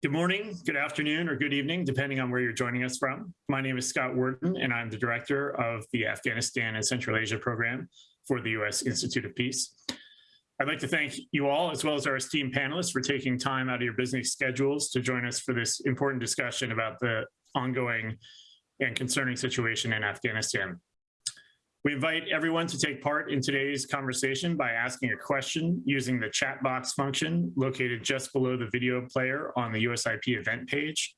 Good morning, good afternoon, or good evening, depending on where you're joining us from. My name is Scott Worden, and I'm the director of the Afghanistan and Central Asia program for the U.S. Institute of Peace. I'd like to thank you all, as well as our esteemed panelists, for taking time out of your busy schedules to join us for this important discussion about the ongoing and concerning situation in Afghanistan. We invite everyone to take part in today's conversation by asking a question using the chat box function located just below the video player on the USIP event page.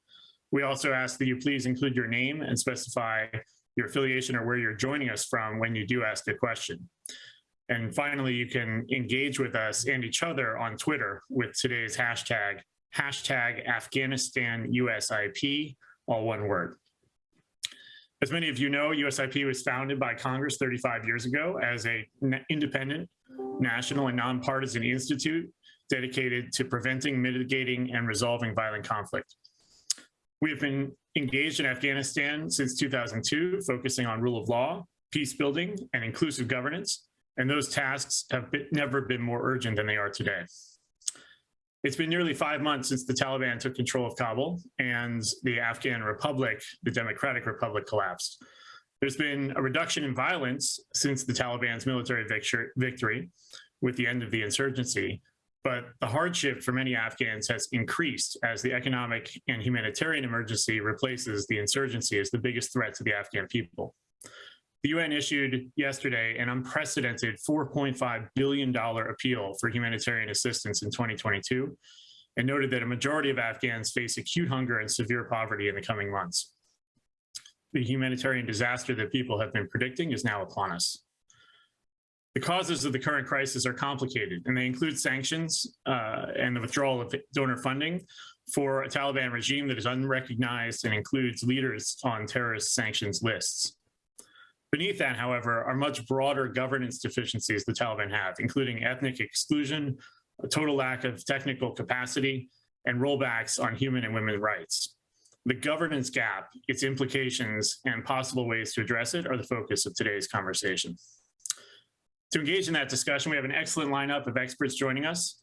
We also ask that you please include your name and specify your affiliation or where you're joining us from when you do ask a question. And finally, you can engage with us and each other on Twitter with today's hashtag, hashtag Afghanistan USIP, all one word. As many of you know, USIP was founded by Congress 35 years ago as an independent, national, and nonpartisan institute dedicated to preventing, mitigating, and resolving violent conflict. We have been engaged in Afghanistan since 2002, focusing on rule of law, peace building, and inclusive governance, and those tasks have been, never been more urgent than they are today. It's been nearly five months since the Taliban took control of Kabul and the Afghan Republic, the Democratic Republic collapsed. There's been a reduction in violence since the Taliban's military victory with the end of the insurgency, but the hardship for many Afghans has increased as the economic and humanitarian emergency replaces the insurgency as the biggest threat to the Afghan people. The UN issued yesterday an unprecedented $4.5 billion appeal for humanitarian assistance in 2022 and noted that a majority of Afghans face acute hunger and severe poverty in the coming months. The humanitarian disaster that people have been predicting is now upon us. The causes of the current crisis are complicated, and they include sanctions uh, and the withdrawal of donor funding for a Taliban regime that is unrecognized and includes leaders on terrorist sanctions lists. Beneath that, however, are much broader governance deficiencies the Taliban have, including ethnic exclusion, a total lack of technical capacity, and rollbacks on human and women's rights. The governance gap, its implications, and possible ways to address it are the focus of today's conversation. To engage in that discussion, we have an excellent lineup of experts joining us.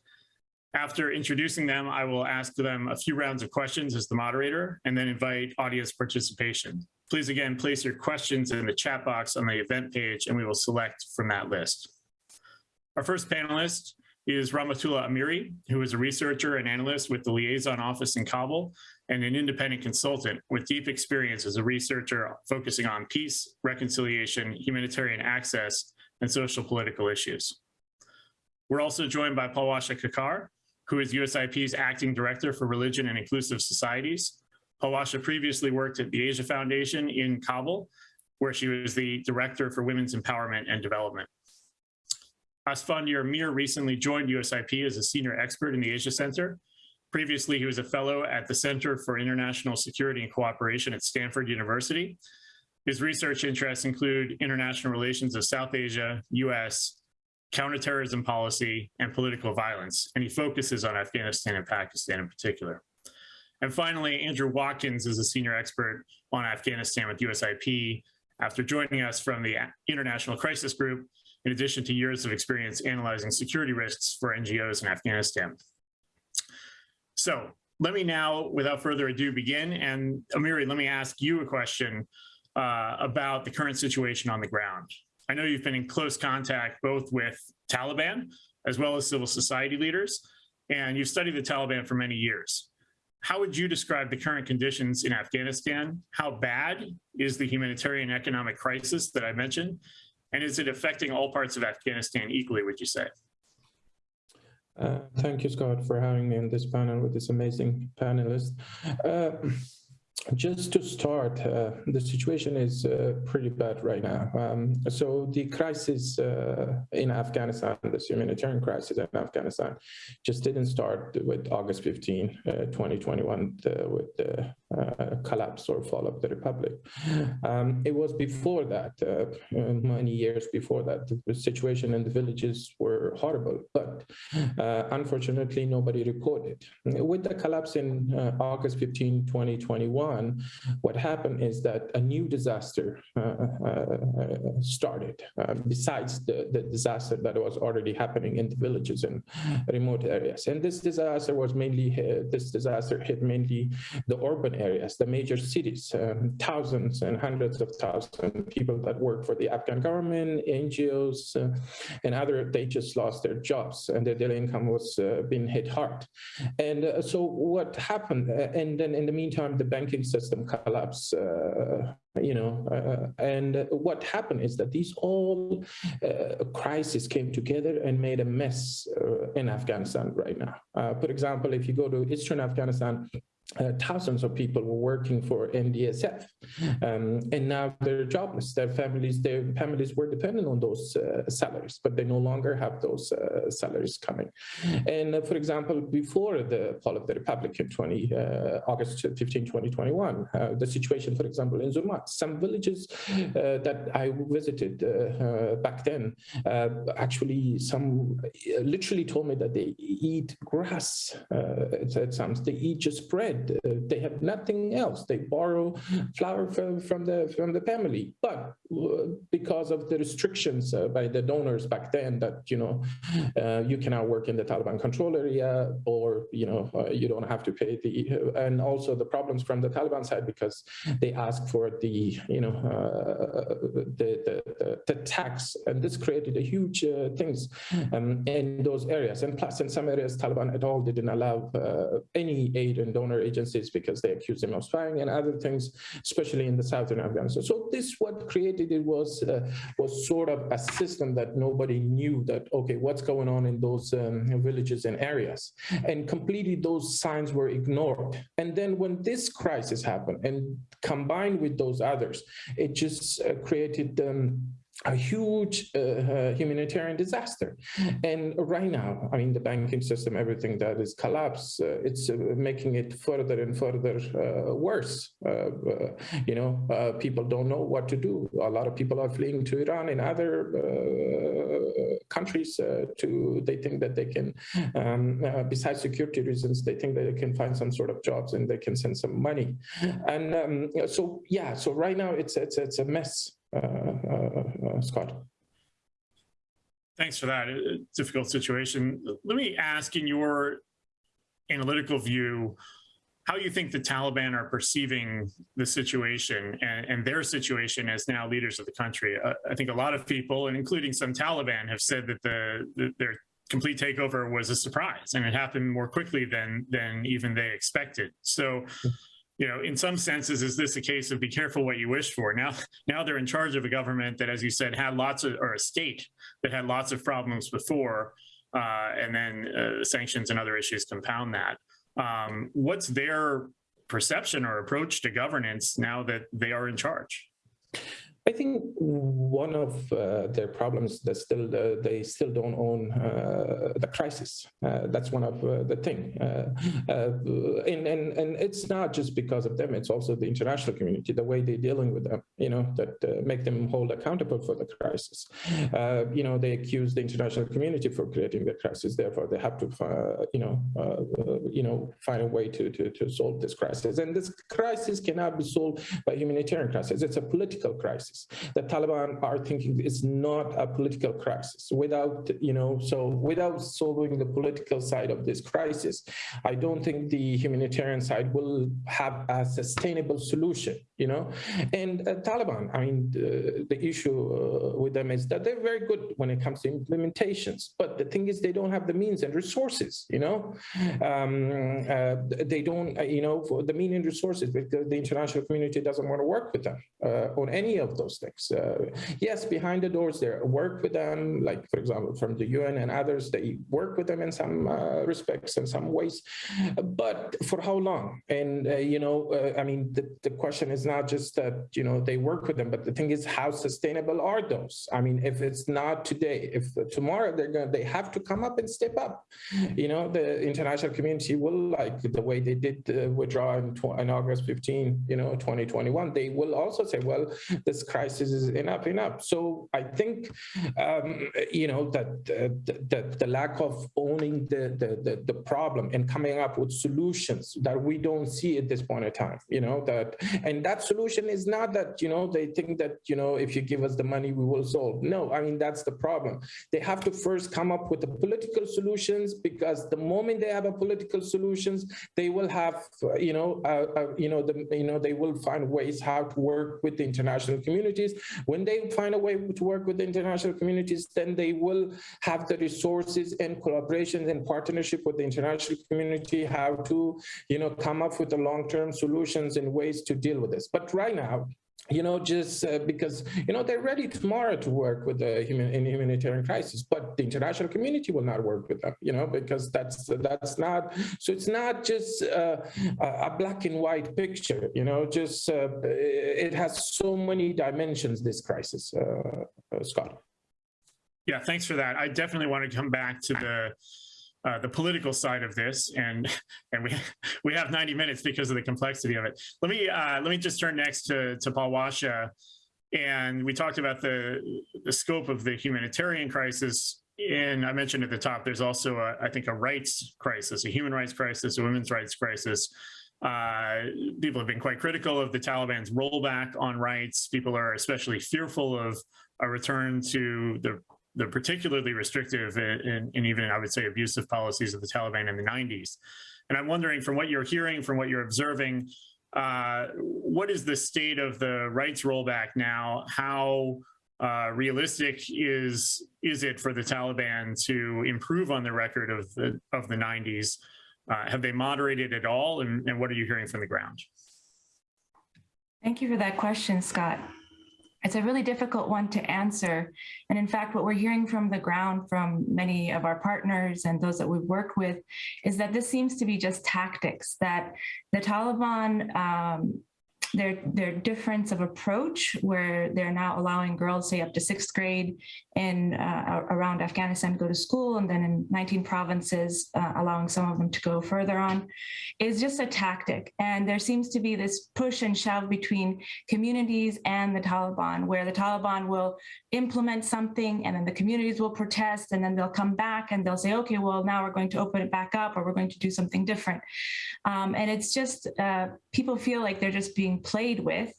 After introducing them, I will ask them a few rounds of questions as the moderator and then invite audience participation. Please again, place your questions in the chat box on the event page and we will select from that list. Our first panelist is Rahmatullah Amiri, who is a researcher and analyst with the Liaison Office in Kabul and an independent consultant with deep experience as a researcher focusing on peace, reconciliation, humanitarian access, and social political issues. We're also joined by Palwasha Kakar, who is USIP's acting director for religion and inclusive societies, Palwasha previously worked at the Asia Foundation in Kabul, where she was the Director for Women's Empowerment and Development. Asfandyar Mir recently joined USIP as a senior expert in the Asia Center. Previously, he was a fellow at the Center for International Security and Cooperation at Stanford University. His research interests include international relations of South Asia, US, counterterrorism policy, and political violence, and he focuses on Afghanistan and Pakistan in particular. And finally, Andrew Watkins is a senior expert on Afghanistan with USIP after joining us from the International Crisis Group, in addition to years of experience analyzing security risks for NGOs in Afghanistan. So let me now, without further ado, begin. And Amiri, let me ask you a question uh, about the current situation on the ground. I know you've been in close contact both with Taliban as well as civil society leaders, and you've studied the Taliban for many years how would you describe the current conditions in Afghanistan? How bad is the humanitarian economic crisis that I mentioned? And is it affecting all parts of Afghanistan equally, would you say? Uh, thank you, Scott, for having me on this panel with this amazing panelist. Uh, just to start, uh, the situation is uh, pretty bad right now. Um, so the crisis uh, in Afghanistan, this humanitarian crisis in Afghanistan, just didn't start with August 15, uh, 2021, with the uh, collapse or fall of the republic. Um, it was before that, uh, uh, many years before that, the situation in the villages were horrible, but uh, unfortunately nobody reported. With the collapse in uh, August 15, 2021, what happened is that a new disaster started, besides the, the disaster that was already happening in the villages and remote areas. And this disaster was mainly, this disaster hit mainly the urban areas, the major cities, um, thousands and hundreds of thousands of people that work for the Afghan government, NGOs, uh, and other, they just lost their jobs and their daily income was uh, being hit hard. And uh, so what happened, uh, and then in the meantime, the banking system collapsed uh, you know, uh, and what happened is that these all uh, crises came together and made a mess uh, in Afghanistan right now. for example, if you go to Eastern Afghanistan, uh, thousands of people were working for NDSF, um, and now they're jobless. Their families, their families were dependent on those uh, salaries, but they no longer have those uh, salaries coming. And uh, for example, before the fall of the Republic in 20 uh, August 15, 2021, uh, the situation, for example, in Zurmat, some villages that I visited back then, actually, some literally told me that they eat grass. it sounds they eat just bread. Uh, they have nothing else. They borrow flour from, from the from the family, but uh, because of the restrictions uh, by the donors back then, that you know uh, you cannot work in the Taliban control area, or you know uh, you don't have to pay the, and also the problems from the Taliban side because they ask for the you know uh, the, the, the tax, and this created a huge things um, in those areas. And plus, in some areas, Taliban at all didn't allow any aid and donor agencies because they accused them of spying and other things, especially in the southern Afghanistan. So this what created it was uh, was sort of a system that nobody knew that okay, what's going on in those um, villages and areas, and completely those signs were ignored. And then when this crisis happened, and combined with those others, it just uh, created. Um, a huge uh, uh, humanitarian disaster. And right now, I mean, the banking system, everything that is collapsed, uh, it's uh, making it further and further uh, worse. Uh, you know, people don't know what to do. A lot of people are fleeing to Iran and other countries to, they think that they can, um, besides security reasons, they think that they can find some sort of jobs and they can send some money. And um, so, yeah, so right now it's, it's, it's a mess. Uh, uh, uh, Scott. Thanks for that. A difficult situation. Let me ask in your analytical view, how you think the Taliban are perceiving the situation and, and their situation as now leaders of the country. Uh, I think a lot of people, and including some Taliban, have said that the, the, their complete takeover was a surprise and it happened more quickly than than even they expected. So you know, in some senses, is this a case of be careful what you wish for? Now, now they're in charge of a government that, as you said, had lots of, or a state that had lots of problems before, uh, and then uh, sanctions and other issues compound that. Um, what's their perception or approach to governance now that they are in charge? I think one of uh, their problems that still uh, they still don't own uh, the crisis. Uh, that's one of uh, the thing, uh, and and and it's not just because of them. It's also the international community, the way they're dealing with them. You know that make them hold accountable for the crisis. you know they accuse the international community for creating the crisis. Therefore, they have to you know you know find a way to to to solve this crisis. And this crisis cannot be solved by humanitarian crisis. It's a political crisis crisis. The Taliban are thinking it's not a political crisis. Without, you know, so without solving the political side of this crisis, I don't think the humanitarian side will have a sustainable solution, you know. And uh, Taliban, I mean, the, the issue uh, with them is that they're very good when it comes to implementations, but the thing is they don't have the means and resources, you know. Um, uh, they don't, uh, you know, for the mean and resources because the international community doesn't want to work with them uh, on any of those things. Uh, yes, behind the doors, they work with them, like, for example, from the UN and others, they work with them in some respects in some ways, but for how long? And, you know, I mean, the, the question is not just that, you know, they work with them, but the thing is how sustainable are those? I mean, if it's not today, if tomorrow they're going they have to come up and step up. You know, the international community will like the way they did withdraw in, in August 15, you know, 2021, they will also say, well, this crisis is enough, enough. So I think, um, you know, that uh, the, the, the, lack of owning the, the, the, the problem and coming up with solutions that we don't see at this point in time, you know, that, and that solution is not that, you know, they think that, you know, if you give us the money, we will solve. No, I mean, that's the problem. They have to first come up with the political solutions because the moment they have a political solutions, they will have, you know, uh, uh, you know, the, you know, they will find ways how to work with the international communities. When they find a way to work with the international communities, then they will have the resources and collaborations and partnership with the international community, how to, you know, come up with the long-term solutions and ways to deal with this. But right now, you know, just uh, because, you know, they're ready tomorrow to work with the human in humanitarian crisis, but the international community will not work with them, you know, because that's that's not, so it's not just uh, a black and white picture, you know, just uh, it has so many dimensions, this crisis, uh, uh, Scott. Yeah, thanks for that. I definitely want to come back to the uh, the political side of this, and and we we have 90 minutes because of the complexity of it. Let me uh, let me just turn next to to Palwasha, and we talked about the the scope of the humanitarian crisis. And I mentioned at the top, there's also a, I think a rights crisis, a human rights crisis, a women's rights crisis. Uh, people have been quite critical of the Taliban's rollback on rights. People are especially fearful of a return to the the particularly restrictive and, and, even I would say abusive policies of the Taliban in the 90s. And I'm wondering from what you're hearing, from what you're observing, uh, what is the state of the rights rollback now? How uh, realistic is is it for the Taliban to improve on the record of the of the 90s? Uh, have they moderated at all? And, and what are you hearing from the ground? Thank you for that question, Scott. It's a really difficult one to answer. And in fact, what we're hearing from the ground from many of our partners and those that we've worked with is that this seems to be just tactics, that the Taliban um, their their difference of approach where they're now allowing girls say up to sixth grade in uh, around Afghanistan to go to school and then in 19 provinces uh, allowing some of them to go further on is just a tactic. And there seems to be this push and shove between communities and the Taliban where the Taliban will implement something and then the communities will protest and then they'll come back and they'll say okay well now we're going to open it back up or we're going to do something different. Um, and it's just uh, people feel like they're just being played with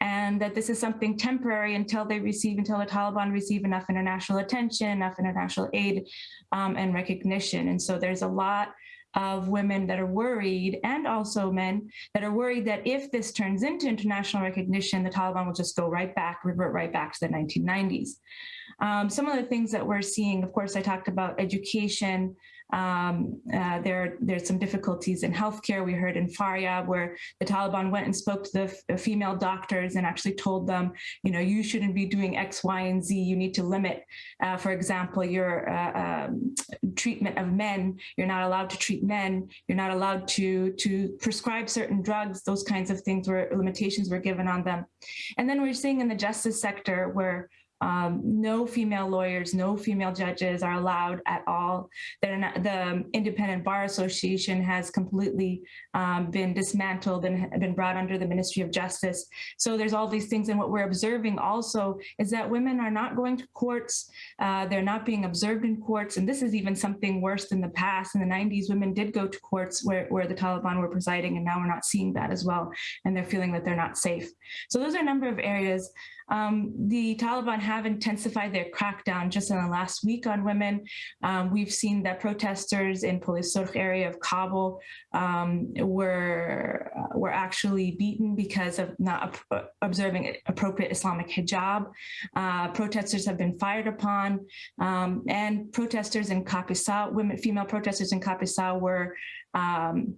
and that this is something temporary until they receive, until the Taliban receive enough international attention, enough international aid um, and recognition. And so there's a lot of women that are worried and also men that are worried that if this turns into international recognition, the Taliban will just go right back, revert right back to the 1990s. Um, some of the things that we're seeing, of course, I talked about education, um, uh, there, there's some difficulties in healthcare. We heard in Faryab where the Taliban went and spoke to the female doctors and actually told them, you know, you shouldn't be doing X, Y, and Z. You need to limit, uh, for example, your uh, um, treatment of men. You're not allowed to treat men. You're not allowed to to prescribe certain drugs. Those kinds of things where limitations were given on them. And then we're seeing in the justice sector where um, no female lawyers, no female judges are allowed at all. The Independent Bar Association has completely um, been dismantled and been brought under the Ministry of Justice. So there's all these things. And what we're observing also is that women are not going to courts. Uh, they're not being observed in courts. And this is even something worse than the past. In the 90s, women did go to courts where, where the Taliban were presiding, and now we're not seeing that as well. And they're feeling that they're not safe. So those are a number of areas um, the Taliban have intensified their crackdown just in the last week on women. Um, we've seen that protesters in Police area of Kabul um, were, uh, were actually beaten because of not observing appropriate Islamic hijab. Uh, protesters have been fired upon um, and protesters in Kapisa, women, female protesters in Kapisa were um,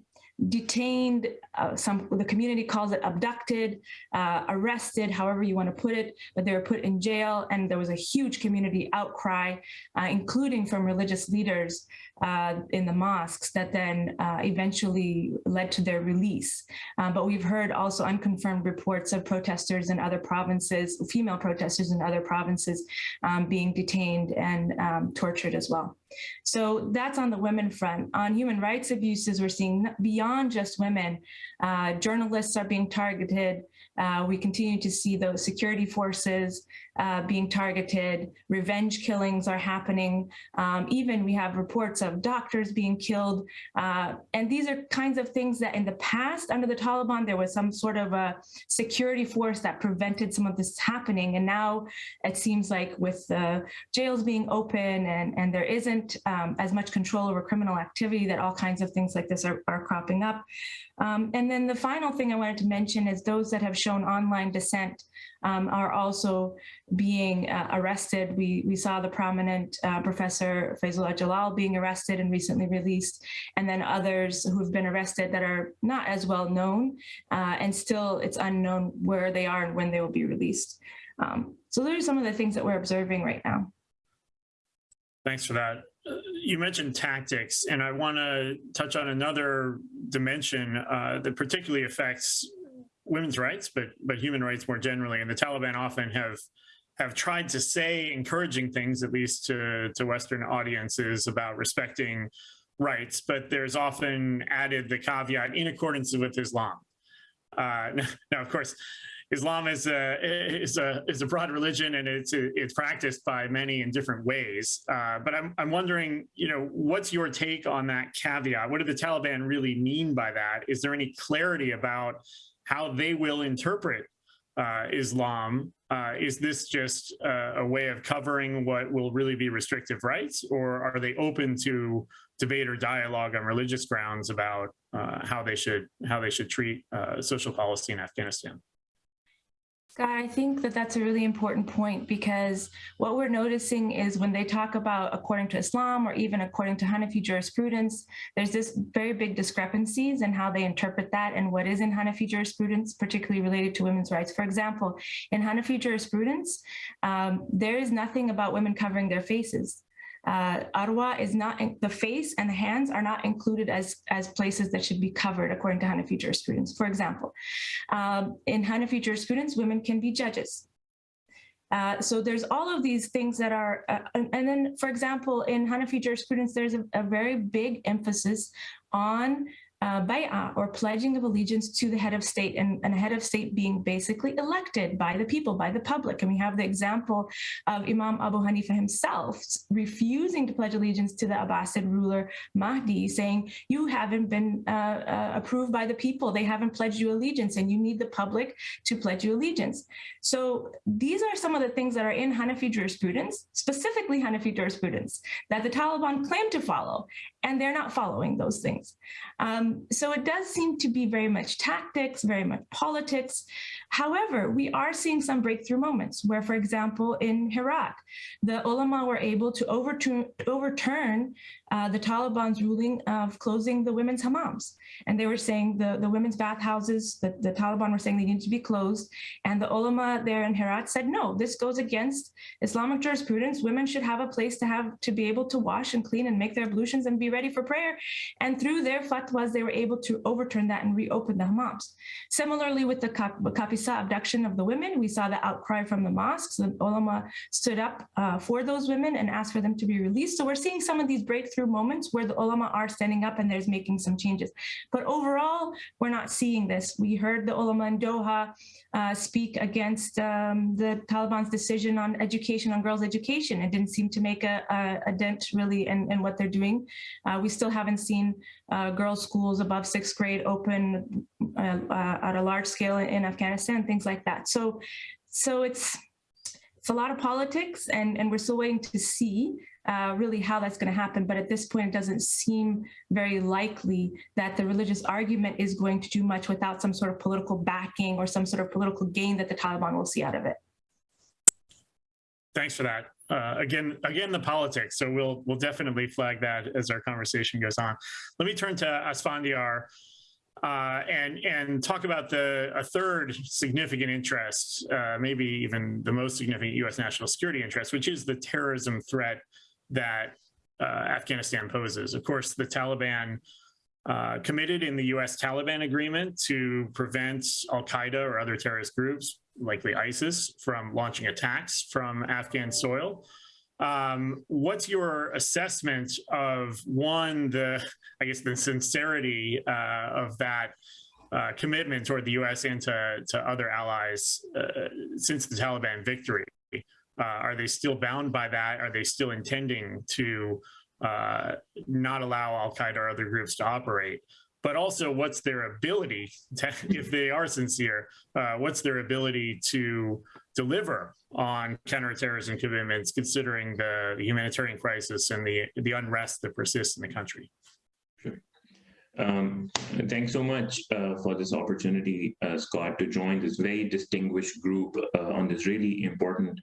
detained, uh, some the community calls it abducted, uh, arrested, however you want to put it, but they were put in jail and there was a huge community outcry, uh, including from religious leaders uh, in the mosques that then uh, eventually led to their release. Uh, but we've heard also unconfirmed reports of protesters in other provinces, female protesters in other provinces um, being detained and um, tortured as well. So that's on the women front. On human rights abuses, we're seeing beyond just women, uh, journalists are being targeted. Uh, we continue to see those security forces uh, being targeted. Revenge killings are happening. Um, even we have reports of doctors being killed. Uh, and these are kinds of things that in the past, under the Taliban, there was some sort of a security force that prevented some of this happening. And now it seems like with the jails being open and, and there isn't um, as much control over criminal activity that all kinds of things like this are, are cropping up. Um, and then the final thing I wanted to mention is those that have shown online dissent um, are also being uh, arrested. We, we saw the prominent uh, Professor Faizullah Jalal being arrested and recently released, and then others who've been arrested that are not as well known, uh, and still it's unknown where they are and when they will be released. Um, so those are some of the things that we're observing right now. Thanks for that. You mentioned tactics, and I want to touch on another dimension uh, that particularly affects women's rights, but but human rights more generally. And the Taliban often have have tried to say encouraging things, at least to to Western audiences, about respecting rights. But there's often added the caveat in accordance with Islam. Uh, now, of course, Islam is a is a is a broad religion and it's it's practiced by many in different ways. Uh, but I'm I'm wondering, you know, what's your take on that caveat? What do the Taliban really mean by that? Is there any clarity about how they will interpret uh, Islam? Uh, is this just uh, a way of covering what will really be restrictive rights, or are they open to debate or dialogue on religious grounds about uh, how they should how they should treat uh, social policy in Afghanistan? I think that that's a really important point because what we're noticing is when they talk about according to Islam or even according to Hanafi jurisprudence, there's this very big discrepancies in how they interpret that and what is in Hanafi jurisprudence, particularly related to women's rights. For example, in Hanafi jurisprudence, um, there is nothing about women covering their faces uh, Awrah is not in, the face and the hands are not included as as places that should be covered according to Hanafi jurisprudence. For example, um, in Hanafi jurisprudence, women can be judges. Uh, so there's all of these things that are, uh, and, then, for example, in Hanafi jurisprudence, there's a, a very big emphasis on uh, bay'ah or pledging of allegiance to the head of state and, and head of state being basically elected by the people, by the public. And we have the example of Imam Abu Hanifa himself refusing to pledge allegiance to the Abbasid ruler Mahdi, saying, you haven't been uh, uh, approved by the people. They haven't pledged you allegiance and you need the public to pledge you allegiance. So these are some of the things that are in Hanafi jurisprudence, specifically Hanafi jurisprudence, that the Taliban claim to follow, and they're not following those things. Um, Um, so it does seem to be very much tactics, very much politics. However, we are seeing some breakthrough moments where, for example, in Herat, the ulama were able to overturn, overturn uh, the Taliban's ruling of closing the women's hammams. And they were saying the, the women's bathhouses, the, the Taliban were saying they needed to be closed. And the ulama there in Herat said, no, this goes against Islamic jurisprudence. Women should have a place to have to be able to wash and clean and make their ablutions and be ready for prayer. And through their fatwas, they were able to overturn that and reopen the hammams. Similarly, with the Kapisa abduction of the women, we saw the outcry from the mosques. The ulama stood up uh, for those women and asked for them to be released. So we're seeing some of these moments where the ulama are standing up and there's making some changes. But overall, we're not seeing this. We heard the ulama in Doha uh, speak against um, the Taliban's decision on education, on girls' education. It didn't seem to make a, a, a dent really in, in, what they're doing. Uh, we still haven't seen uh, girls' schools above sixth grade open uh, uh, at a large scale in Afghanistan, things like that. So, so it's it's a lot of politics, and and we're still waiting to see uh, really how that's going to happen. But at this point, it doesn't seem very likely that the religious argument is going to do much without some sort of political backing or some sort of political gain that the Taliban will see out of it. Thanks for that. Uh, again, again, the politics. So we'll we'll definitely flag that as our conversation goes on. Let me turn to Asfandyar. uh, and and talk about the a third significant interest, uh, maybe even the most significant U.S. national security interest, which is the terrorism threat that uh, Afghanistan poses. Of course, the Taliban uh, committed in the U.S. Taliban agreement to prevent Al Qaeda or other terrorist groups, likely ISIS, from launching attacks from Afghan soil. Um, what's your assessment of one, the I guess the sincerity uh, of that uh, commitment toward the U.S. and to, to other allies uh, since the Taliban victory? Uh, are they still bound by that? Are they still intending to uh, not allow Al Qaeda or other groups to operate? But also, what's their ability, to, if they are sincere, uh, what's their ability to deliver on counterterrorism commitments, considering the, the humanitarian crisis and the, the unrest that persists in the country? Um, thanks so much uh, for this opportunity, uh, Scott, to join this very distinguished group uh, on this really important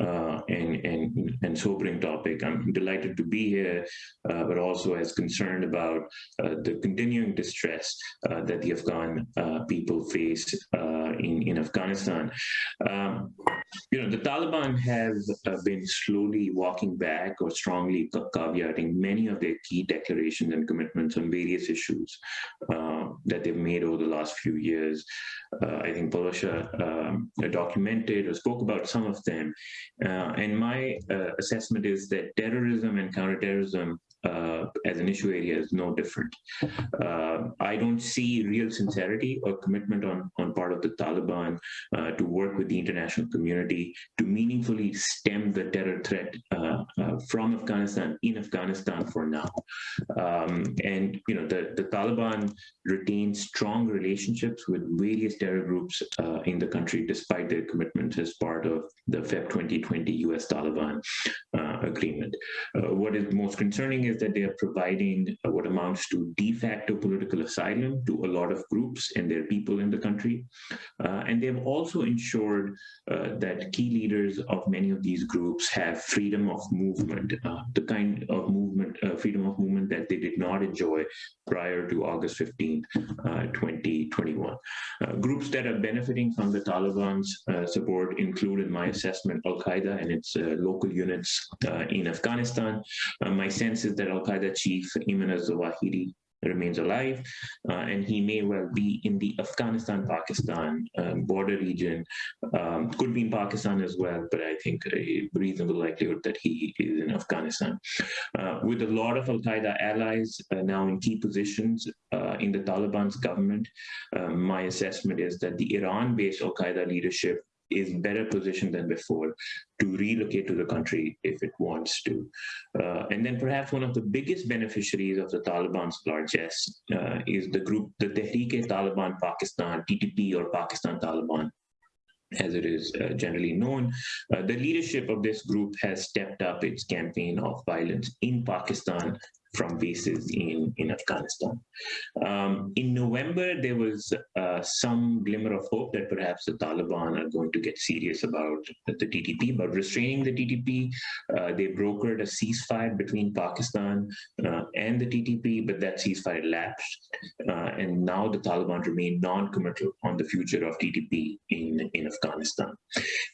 uh, and, and, and sobering topic. I'm delighted to be here, uh, but also as concerned about uh, the continuing distress that the Afghan people face in, in Afghanistan. Um, you know, the Taliban have been slowly walking back or strongly caveating many of their key declarations and commitments on various issues uh, that they've made over the last few years. Uh, I think Palwasha um, documented or spoke about some of them. Uh, and my uh, assessment is that terrorism and counterterrorism uh, as an issue area is no different. Uh, I don't see real sincerity or commitment on, on part of the Taliban uh, to work with the international community to meaningfully stem the terror threat uh, from Afghanistan in Afghanistan for now. Um, and you know the, the Taliban retains strong relationships with various terror groups uh, in the country despite their commitments as part of the Feb 2020 US Taliban agreement. what is most concerning is that they are providing uh, what amounts to de facto political asylum to a lot of groups and their people in the country. Uh, and they've also ensured uh, that key leaders of many of these groups have freedom of movement, uh, the kind of movement, uh, freedom of movement that they did not enjoy prior to August 15, 2021. Uh, groups that are benefiting from the Taliban's support include, in my assessment, Al-Qaeda and its local units in Afghanistan. my sense is that Al-Qaeda chief Ayman al-Zawahiri remains alive, uh, and he may well be in the Afghanistan-Pakistan um, border region. Um, could be in Pakistan as well, but I think a reasonable likelihood that he is in Afghanistan. Uh, with a lot of Al-Qaeda allies uh, now in key positions in the Taliban's government, my assessment is that the Iran-based Al-Qaeda leadership is better positioned than before to relocate to the country if it wants to. Uh, and then perhaps one of the biggest beneficiaries of the Taliban's largesse uh, is the group, the Tehreek-e-Taliban Pakistan, TTP or Pakistan Taliban as it is uh, generally known. Uh, the leadership of this group has stepped up its campaign of violence in Pakistan from bases in, in Afghanistan. Um, in November, there was uh, some glimmer of hope that perhaps the Taliban are going to get serious about the TTP, but restraining the TTP. Uh, they brokered a ceasefire between Pakistan uh, and the TTP, but that ceasefire lapsed. Uh, and now the Taliban remain non-committal on the future of TTP in, in Afghanistan.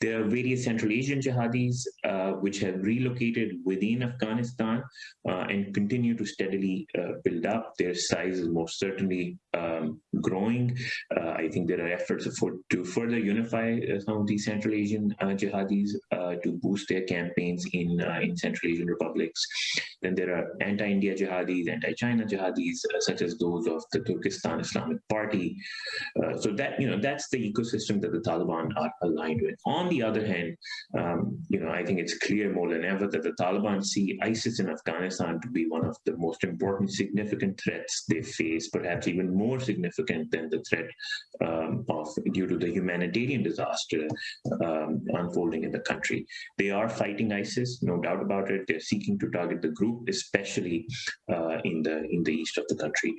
There are various Central Asian jihadis uh, which have relocated within Afghanistan uh, and continue continue to steadily uh, build up. Their size is most certainly um, growing. Uh, I think there are efforts for, to further unify uh, some of these Central Asian uh, jihadis uh, to boost their campaigns in, uh, in Central Asian republics. Then there are anti-India jihadis, anti-China jihadis, such as those of the Turkestan Islamic Party. so that, you know, that's the ecosystem that the Taliban are aligned with. On the other hand, um, you know, I think it's clear more than ever that the Taliban see ISIS in Afghanistan to be one of the most important significant threats they face, perhaps even more significant than the threat um, of due to the humanitarian disaster um, unfolding in the country. They are fighting ISIS, no doubt about it. They're seeking to target the group, especially uh, in the in the east of the country.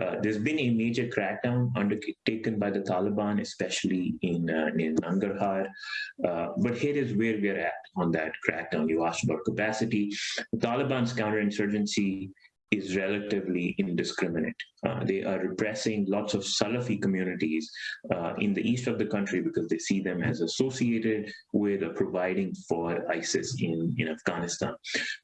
Uh, there's been a major crackdown undertaken by the Taliban, especially in uh, in Nangarhar. Uh, but here is where we're at on that crackdown. You asked about capacity. The Taliban's counterinsurgency is relatively indiscriminate. Uh, they are repressing lots of Salafi communities uh, in the east of the country because they see them as associated with providing for ISIS in, in Afghanistan.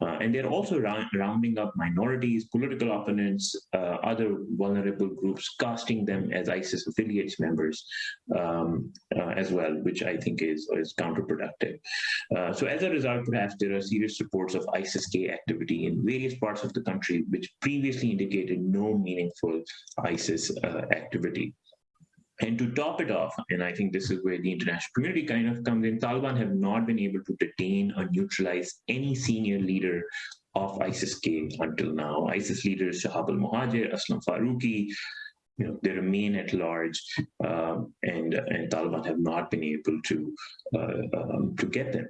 Uh, and they're also round, rounding up minorities, political opponents, uh, other vulnerable groups, casting them as ISIS affiliates members um, uh, as well, which I think is, is counterproductive. Uh, so as a result, perhaps there are serious reports of ISIS-K activity in various parts of the country, which previously indicated no meaningful ISIS uh, activity. And to top it off, and I think this is where the international community kind of comes in, Taliban have not been able to detain or neutralize any senior leader of ISIS-K until now. ISIS leaders Shahab al-Muhajir, Aslam Faruqi, you know, they remain at large, um, and and Taliban have not been able to uh, um, to get them.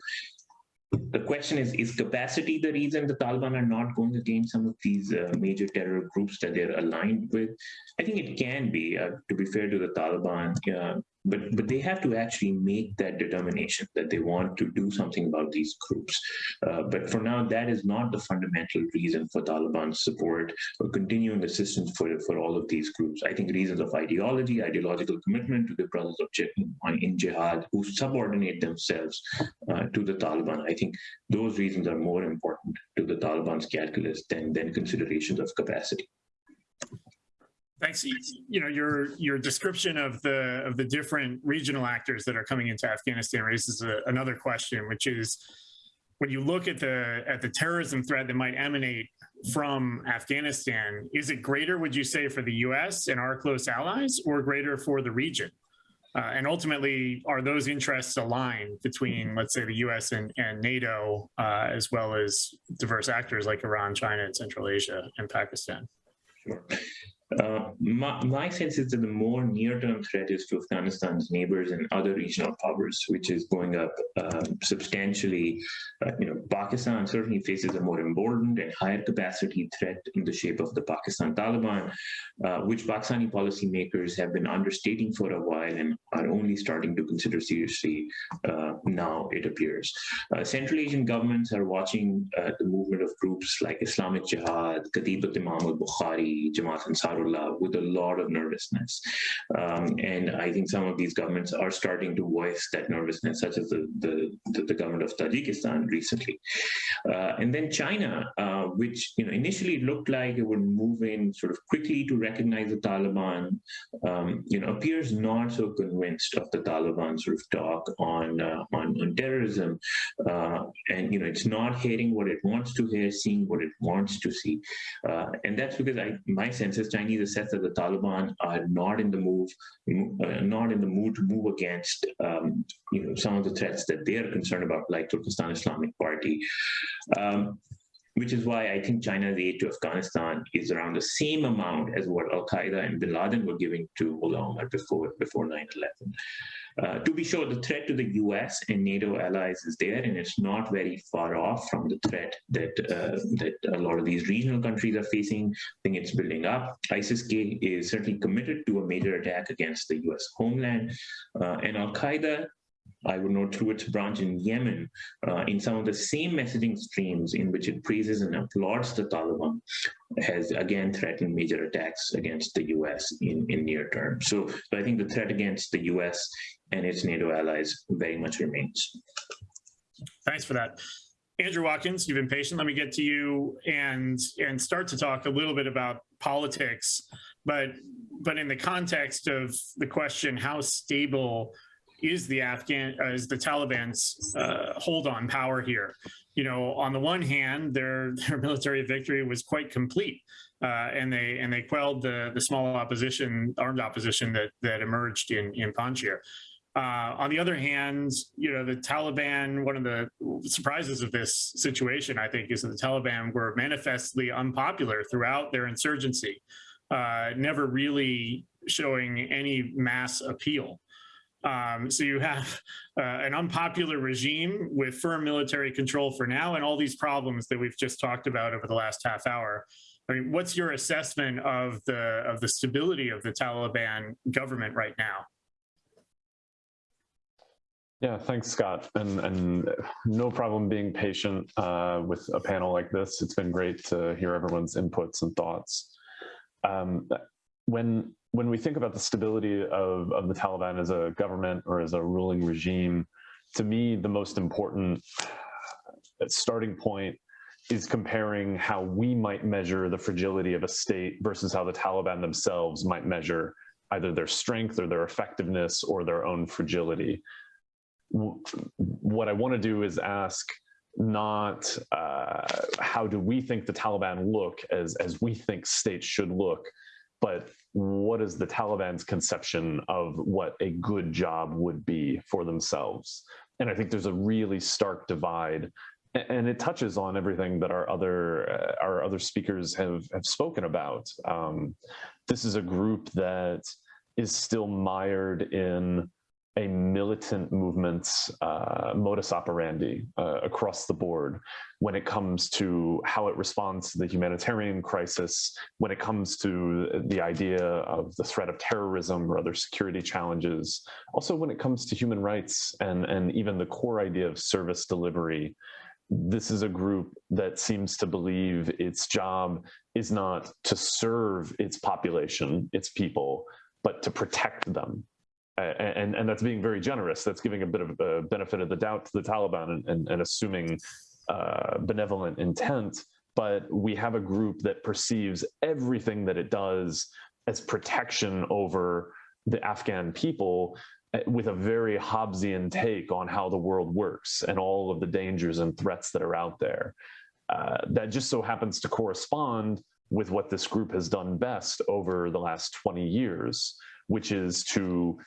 The question is: Is capacity the reason the Taliban are not going against some of these uh, major terror groups that they're aligned with? I think it can be. Uh, to be fair to the Taliban, uh, but but they have to actually make that determination that they want to do something about these groups. Uh, but for now, that is not the fundamental reason for Taliban support or continuing assistance for for all of these groups. I think reasons of ideology, ideological commitment to the brothers of in jihad who subordinate themselves uh, to the Taliban. I think those reasons are more important to the Taliban's calculus than than considerations of capacity. Thanks. You know, your your description of the of the different regional actors that are coming into Afghanistan raises a, another question, which is when you look at the at the terrorism threat that might emanate from Afghanistan, is it greater, would you say, for the U.S. and our close allies, or greater for the region? Uh, and ultimately, are those interests aligned between, let's say, the U.S. and, and NATO, uh, as well as diverse actors like Iran, China, and Central Asia and Pakistan? Sure. Uh, my, my, sense is that the more near-term threat is to Afghanistan's neighbors and other regional powers, which is going up uh, substantially. Uh, you know, Pakistan certainly faces a more emboldened and higher capacity threat in the shape of the Pakistan Taliban, uh, which Pakistani policymakers have been understating for a while and are only starting to consider seriously uh, now, it appears. Central Asian governments are watching the movement of groups like Islamic Jihad, Katibat Imam al-Bukhari, Jamaat Ansar with a lot of nervousness. Um, and I think some of these governments are starting to voice that nervousness, such as the, the, the, government of Tajikistan recently. Uh, and then China, uh, which you know initially looked like it would move in sort of quickly to recognize the Taliban, um, you know, appears not so convinced of the Taliban sort of talk on uh, on, on, terrorism, uh, and you know, it's not hearing what it wants to hear, seeing what it wants to see, uh, and that's because I my sense is Chinese assess that the Taliban are not in the move, uh, not in the mood to move against, um, you know, some of the threats that they are concerned about, like Turkestan Islamic Party. Um, which is why I think China's aid to Afghanistan is around the same amount as what Al Qaeda and Bin Laden were giving to Mullah Omar before before 9/11. Uh, to be sure, the threat to the US and NATO allies is there, and it's not very far off from the threat that, uh, that a lot of these regional countries are facing. I think it's building up. ISIS-K is certainly committed to a major attack against the US homeland, uh, and Al-Qaeda I would note through its branch in Yemen, uh, in some of the same messaging streams in which it praises and applauds the Taliban, has again threatened major attacks against the US in, in near term. So, so I think the threat against the US and its NATO allies very much remains. Thanks for that. Andrew Watkins, you've been patient. Let me get to you and and start to talk a little bit about politics, but but in the context of the question, how stable is the Afghan uh, is the Taliban's uh, hold on power here. You know, on the one hand, their their military victory was quite complete, uh, and they and they quelled the the small opposition, armed opposition that that emerged in in Panjshir. Uh, on the other hand, you know, the Taliban, one of the surprises of this situation, I think, is that the Taliban were manifestly unpopular throughout their insurgency, uh, never really showing any mass appeal. Um, so you have uh, an unpopular regime with firm military control for now and all these problems that we've just talked about over the last half hour. I mean, what's your assessment of the of the stability of the Taliban government right now? Yeah, thanks, Scott. And, and no problem being patient uh, with a panel like this. It's been great to hear everyone's inputs and thoughts. Um, when, when we think about the stability of, of the Taliban as a government or as a ruling regime, to me, the most important starting point is comparing how we might measure the fragility of a state versus how the Taliban themselves might measure either their strength or their effectiveness or their own fragility what I want to do is ask not uh, how do we think the Taliban look as, as we think states should look, but what is the Taliban's conception of what a good job would be for themselves? And I think there's a really stark divide and it touches on everything that our other uh, our other speakers have have spoken about. Um, this is a group that is still mired in a militant movement's uh, modus operandi uh, across the board when it comes to how it responds to the humanitarian crisis, when it comes to the idea of the threat of terrorism or other security challenges, also when it comes to human rights and, and even the core idea of service delivery. This is a group that seems to believe its job is not to serve its population, its people, but to protect them and, and that's being very generous. That's giving a bit of a benefit of the doubt to the Taliban and, and, and assuming uh, benevolent intent. But we have a group that perceives everything that it does as protection over the Afghan people uh, with a very Hobbesian take on how the world works and all of the dangers and threats that are out there. Uh, that just so happens to correspond with what this group has done best over the last 20 years, which is to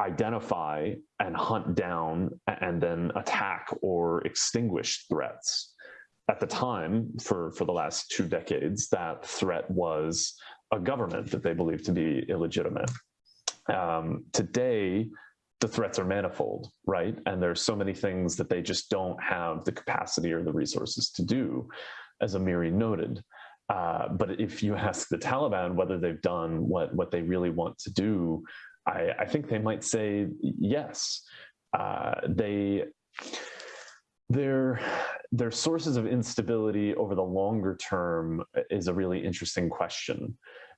identify and hunt down and then attack or extinguish threats. At the time, for, for the last two decades, that threat was a government that they believed to be illegitimate. Um, today, the threats are manifold, right? And there's so many things that they just don't have the capacity or the resources to do, as Amiri noted. Uh, but if you ask the Taliban whether they've done what, what they really want to do, I, I think they might say yes. Uh, they their their sources of instability over the longer term is a really interesting question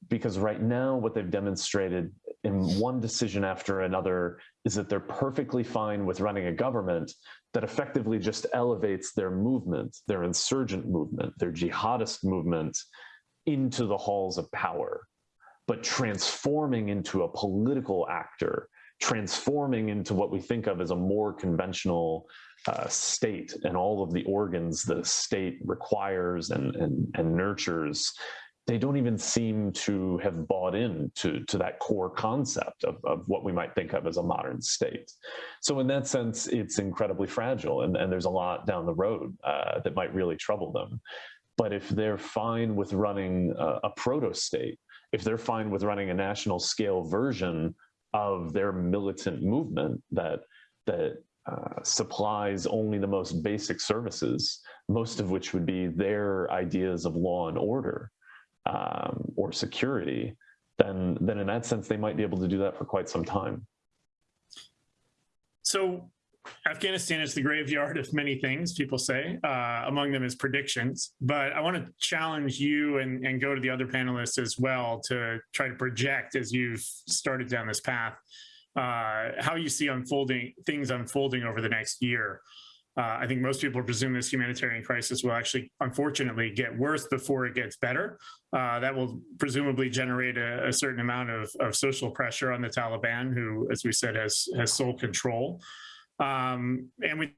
because right now what they've demonstrated in one decision after another is that they're perfectly fine with running a government that effectively just elevates their movement their insurgent movement their jihadist movement into the halls of power but transforming into a political actor, transforming into what we think of as a more conventional uh, state and all of the organs the state requires and, and, and nurtures, they don't even seem to have bought in to, to that core concept of, of what we might think of as a modern state. So in that sense, it's incredibly fragile and, and there's a lot down the road uh, that might really trouble them. But if they're fine with running a, a proto-state, if they're fine with running a national scale version of their militant movement that that uh, supplies only the most basic services, most of which would be their ideas of law and order um, or security, then then in that sense they might be able to do that for quite some time. So Afghanistan is the graveyard of many things, people say. Uh, among them is predictions. But I want to challenge you and, and go to the other panelists as well to try to project as you've started down this path, uh, how you see unfolding things unfolding over the next year. Uh, I think most people presume this humanitarian crisis will actually, unfortunately, get worse before it gets better. Uh, that will presumably generate a, a certain amount of, of, social pressure on the Taliban, who, as we said, has has sole control. Um, and we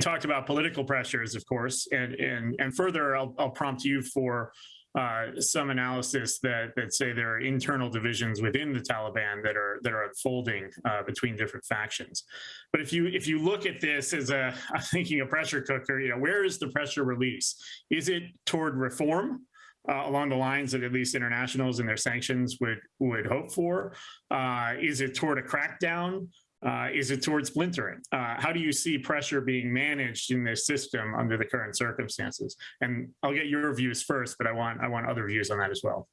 talked about political pressures, of course, and and and further, I'll, I'll prompt you for uh, some analysis that that say there are internal divisions within the Taliban that are that are unfolding uh, between different factions. But if you if you look at this as a I'm thinking a pressure cooker, you know, where is the pressure release? Is it toward reform? Uh, along the lines that at least internationals and their sanctions would would hope for? Uh, is it toward a crackdown uh, is it towards splintering? Uh, how do you see pressure being managed in this system under the current circumstances? And I'll get your views first, but I want I want other views on that as well.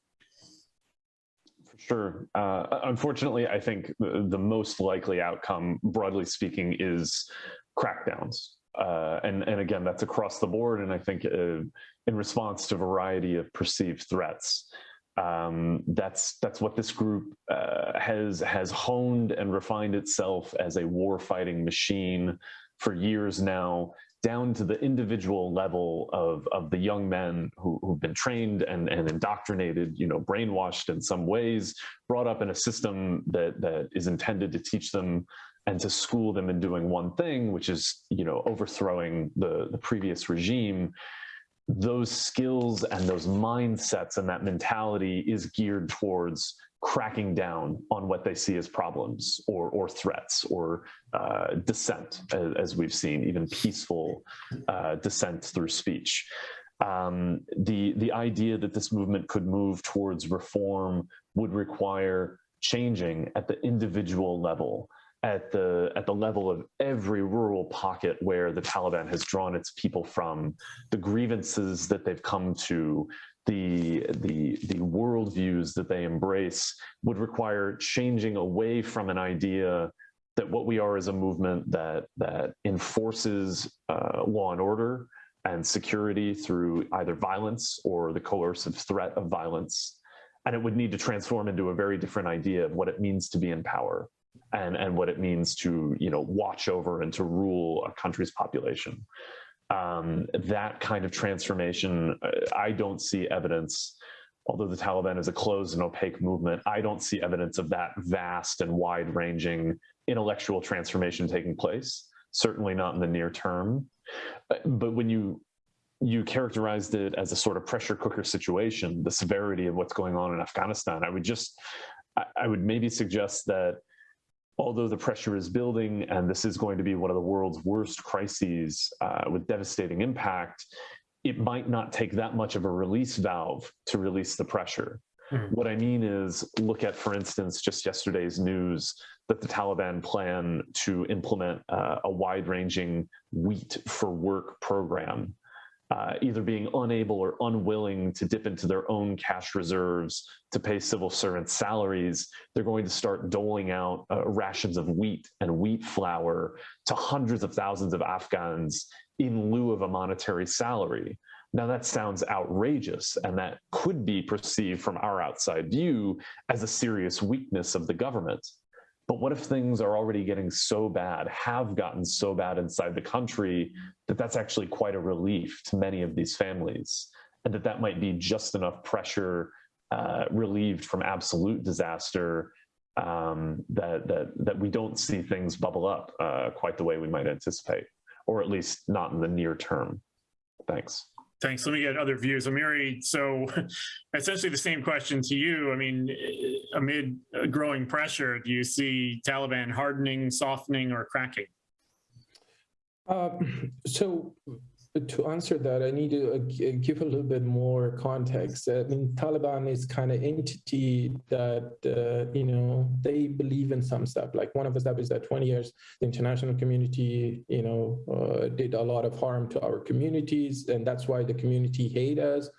Sure. Uh, unfortunately, I think the, the most likely outcome, broadly speaking, is crackdowns. Uh, and, and again, that's across the board. And I think uh, in response to a variety of perceived threats. Um, that's that's what this group uh, has has honed and refined itself as a war fighting machine for years now down to the individual level of, of the young men who, who've been trained and, and indoctrinated, you know, brainwashed in some ways, brought up in a system that, that is intended to teach them and to school them in doing one thing, which is, you know, overthrowing the, the previous regime. Those skills and those mindsets and that mentality is geared towards cracking down on what they see as problems or, or threats or uh, dissent, as, as, we've seen, even peaceful uh, dissent through speech. Um, the, the idea that this movement could move towards reform would require changing at the individual level, at the at the level of every rural pocket where the Taliban has drawn its people from, the grievances that they've come to, the, the, the worldviews that they embrace would require changing away from an idea that what we are is a movement that, that enforces uh, law and order and security through either violence or the coercive threat of violence. And it would need to transform into a very different idea of what it means to be in power and, and what it means to you know, watch over and to rule a country's population um, that kind of transformation, uh, I don't see evidence, although the Taliban is a closed and opaque movement, I don't see evidence of that vast and wide ranging intellectual transformation taking place, certainly not in the near term. Uh, but when you you characterized it as a sort of pressure cooker situation, the severity of what's going on in Afghanistan, I would just, I would maybe suggest that although the pressure is building and this is going to be one of the world's worst crises uh, with devastating impact, it might not take that much of a release valve to release the pressure. Mm. What I mean is look at, for instance, just yesterday's news that the Taliban plan to implement uh, a wide ranging wheat for work program uh, either being unable or unwilling to dip into their own cash reserves to pay civil servants salaries, they're going to start doling out uh, rations of wheat and wheat flour to hundreds of thousands of Afghans in lieu of a monetary salary. Now that sounds outrageous and that could be perceived from our outside view as a serious weakness of the government. But what if things are already getting so bad, have gotten so bad inside the country that that's actually quite a relief to many of these families and that that might be just enough pressure uh, relieved from absolute disaster um, that, that, that we don't see things bubble up uh, quite the way we might anticipate, or at least not in the near term. Thanks. Thanks. Let me get other views. Amiri, so essentially the same question to you. I mean, amid growing pressure, do you see Taliban hardening, softening, or cracking? Uh, so to answer that, I need to uh, give a little bit more context. I mean, Taliban is kind of entity that, uh, you know, they believe in some stuff. Like one of the stuff is that 20 years, the international community, you know, uh, did a lot of harm to our communities. And that's why the community hate us.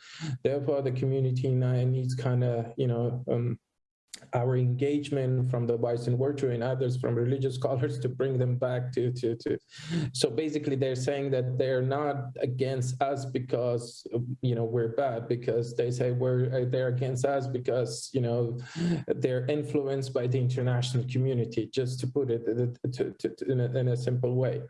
Therefore, the community now needs kind of, you know, um, our engagement from the Vice and Virtue and others from religious scholars to bring them back to, to, to. So basically they're saying that they're not against us because, you know, we're bad, because they say we're, uh, they're against us because, you know, they're influenced by the international community, just to put it to, to, in, a, in, a, simple way.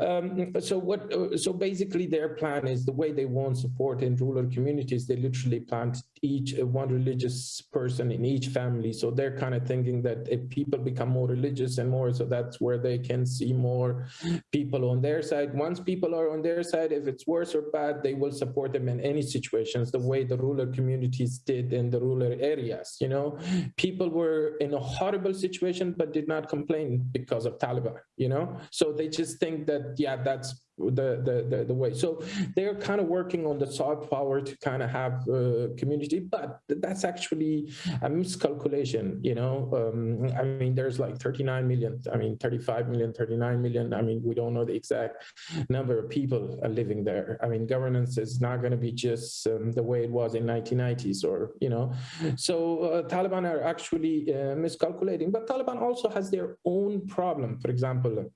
Um, so what, so basically their plan is the way they want support in rural communities, they literally plant each one religious person in each family. So they're kind of thinking that if people become more religious and more, so that's where they can see more people on their side. Once people are on their side, if it's worse or bad, they will support them in any situations, the way the rural communities did in the rural areas. You know, people were in a horrible situation, but did not complain because of Taliban, you know? So they just think that, yeah, that's the, the, the, the way. So they're kind of working on the soft power to kind of have uh, community, but that's actually a miscalculation, you know? Um, I mean, there's like 39 million, I mean, 35 million, 39 million. I mean, we don't know the exact number of people living there. I mean, governance is not going to be just um, the way it was in 1990s or, you know, so uh, Taliban are actually uh, miscalculating, but Taliban also has their own problem. For example,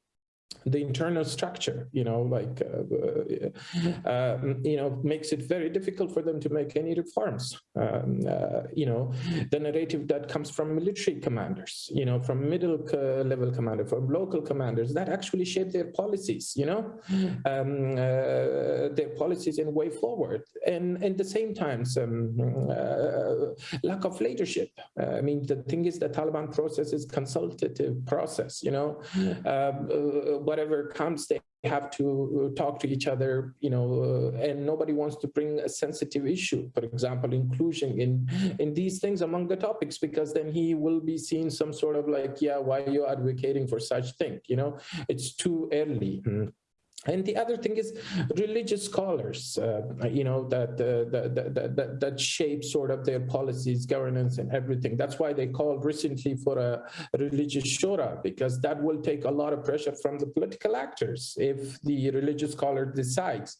the internal structure, you know, like, uh, uh, you know, makes it very difficult for them to make any reforms. Um, uh, you know, the narrative that comes from military commanders, you know, from middle uh, level commander, from local commanders that actually shape their policies, you know, um, uh, their policies and way forward. And at the same time, some uh, lack of leadership. I mean, the thing is the Taliban process is consultative process, you know, um, whatever comes, they have to talk to each other, you know, uh, and nobody wants to bring a sensitive issue, for example, inclusion in in these things among the topics, because then he will be seen some sort of like, yeah, why are you advocating for such thing? You know, it's too early. And the other thing is religious scholars, uh, you know, that, uh, that, that, that, that shape sort of their policies, governance and everything. That's why they called recently for a religious shura, because that will take a lot of pressure from the political actors if the religious scholar decides.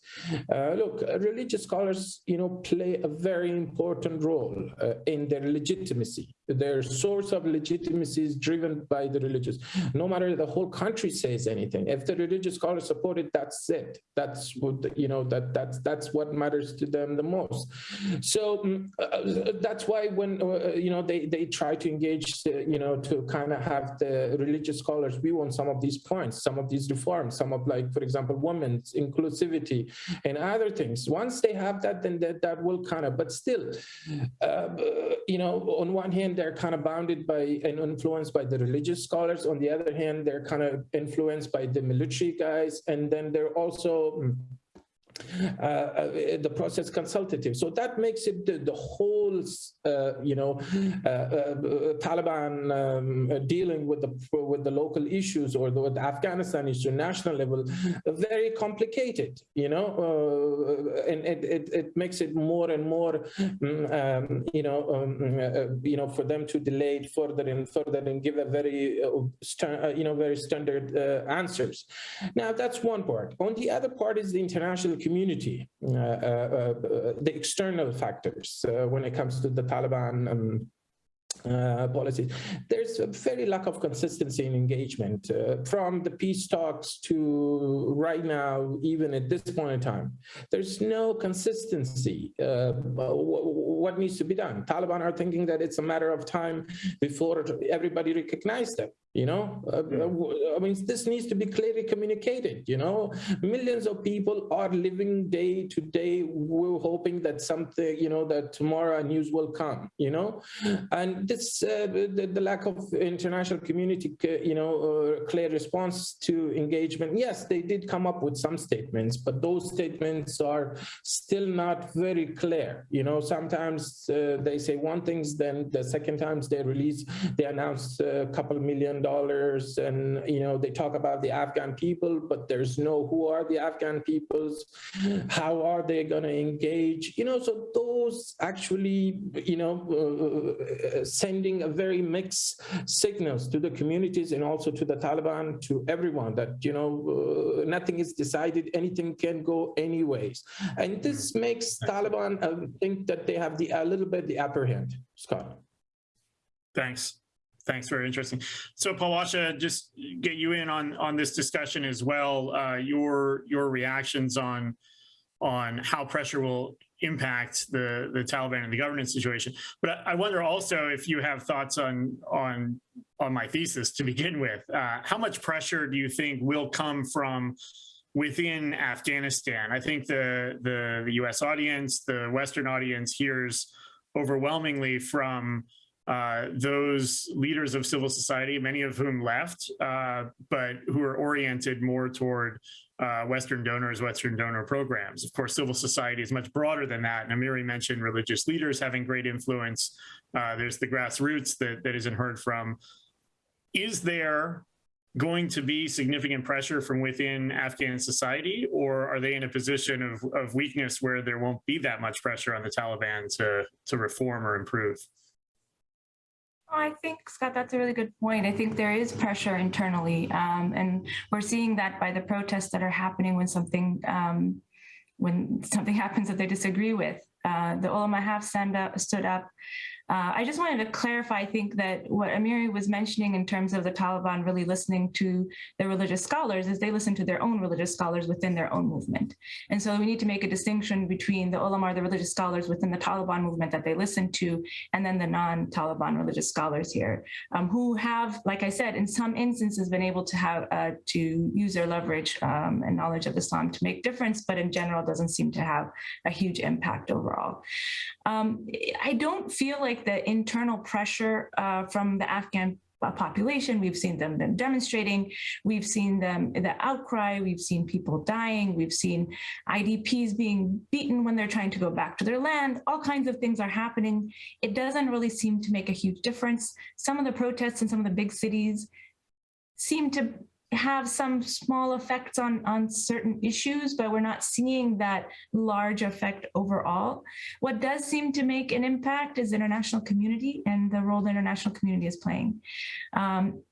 Uh, look, religious scholars, you know, play a very important role uh, in their legitimacy. Their source of legitimacy is driven by the religious. No matter the whole country says anything, if the religious scholars support it, that's it. That's what you know. That that's that's what matters to them the most. So uh, that's why when uh, you know they they try to engage, uh, you know, to kind of have the religious scholars view on some of these points, some of these reforms, some of like, for example, women's inclusivity and other things. Once they have that, then that that will kind of. But still, uh, you know, on one hand they're kind of bounded by and influenced by the religious scholars. On the other hand, they're kind of influenced by the military guys, and then they're also hmm, uh, the process consultative. So that makes it the, the whole, uh, you know, uh, uh Taliban um, dealing with the with the local issues or the, with Afghanistan issue, national level, very complicated. You know, uh, and it, it, it makes it more and more, um, you know, um, uh, you know, for them to delay it further and further and give a very, you know, very standard answers. Now that's one part. On the other part is the international community, uh, uh, uh, the external factors when it comes to the Taliban um, uh. There's a very lack of consistency in engagement uh, from the peace talks to right now, even at this point in time. There's no consistency. Uh, what needs to be done? Taliban are thinking that it's a matter of time before everybody recognize them you know uh, i mean this needs to be clearly communicated you know? Millions of people are living day to day we're hoping that something you know that tomorrow news will come you know? And this uh, the, the, lack of international community uh, you know uh, clear response to engagement yes they did come up with some statements but those statements are still not very clear you know? Sometimes uh, they say one things then the second times they release they announce a couple million dollars and you know they talk about the afghan people but there's no who are the afghan peoples? How are they going to engage? You know so those actually you know uh, sending a very mixed signals to the communities and also to the taliban to everyone that you know uh, nothing is decided anything can go anyways. And this makes taliban uh, think that they have the a little bit the upper hand scott. Thanks Thanks, very interesting. So Palwasha, just get you in on on this discussion as well. Uh, your your reactions on on how pressure will impact the the Taliban and the governance situation. But I, I wonder also if you have thoughts on on on my thesis to begin with. Uh, how much pressure do you think will come from within Afghanistan? I think the the, the U.S. audience, the Western audience, hears overwhelmingly from uh, those leaders of civil society, many of whom left, uh, but who are oriented more toward uh, Western donors, Western donor programs. Of course, civil society is much broader than that. And Amiri mentioned religious leaders having great influence. Uh, there's the grassroots that, that isn't heard from. Is there going to be significant pressure from within Afghan society, or are they in a position of, of weakness where there won't be that much pressure on the Taliban to, to reform or improve? I think, Scott, that's a really good point. I think there is pressure internally, um, and we're seeing that by the protests that are happening when something um, when something happens that they disagree with. Uh, the ulama have stand up, stood up. Uh, I just wanted to clarify, I think that what Amiri was mentioning in terms of the Taliban really listening to the religious scholars is they listen to their own religious scholars within their own movement. And so we need to make a distinction between the ulama, the religious scholars within the Taliban movement that they listen to, and then the non-Taliban religious scholars here, um, who have, like I said, in some instances been able to have uh, to use their leverage um, and knowledge of Islam to make difference, but in general doesn't seem to have a huge impact overall. Um, I don't feel like the internal pressure uh, from the Afghan uh, population. We've seen them, them demonstrating. We've seen them the outcry. We've seen people dying. We've seen IDPs being beaten when they're trying to go back to their land. All kinds of things are happening. It doesn't really seem to make a huge difference. Some of the protests in some of the big cities seem to have some small effects on on certain issues but we're not seeing that large effect overall. What does seem to make an impact is international community and the role the international community is playing. Um,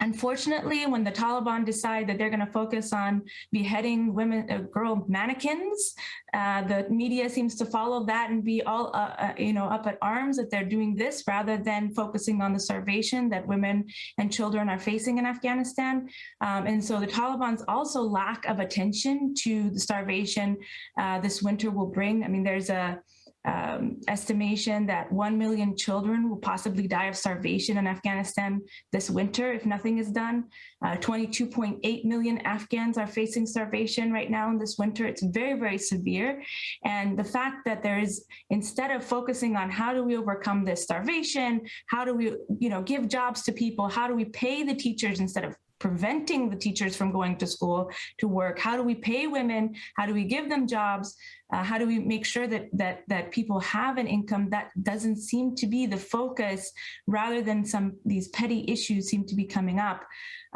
Unfortunately, when the Taliban decide that they're going to focus on beheading women, uh, girl mannequins, uh, the media seems to follow that and be all, uh, uh, you know, up at arms that they're doing this rather than focusing on the starvation that women and children are facing in Afghanistan. Um, and so the Taliban's also lack of attention to the starvation uh, this winter will bring. I mean, there's a um, estimation that 1 million children will possibly die of starvation in Afghanistan this winter if nothing is done. Uh, 22.8 million Afghans are facing starvation right now in this winter. It's very, very severe. And the fact that there is, instead of focusing on how do we overcome this starvation, how do we, you know, give jobs to people, how do we pay the teachers instead of preventing the teachers from going to school to work how do we pay women how do we give them jobs uh, how do we make sure that that that people have an income that doesn't seem to be the focus rather than some these petty issues seem to be coming up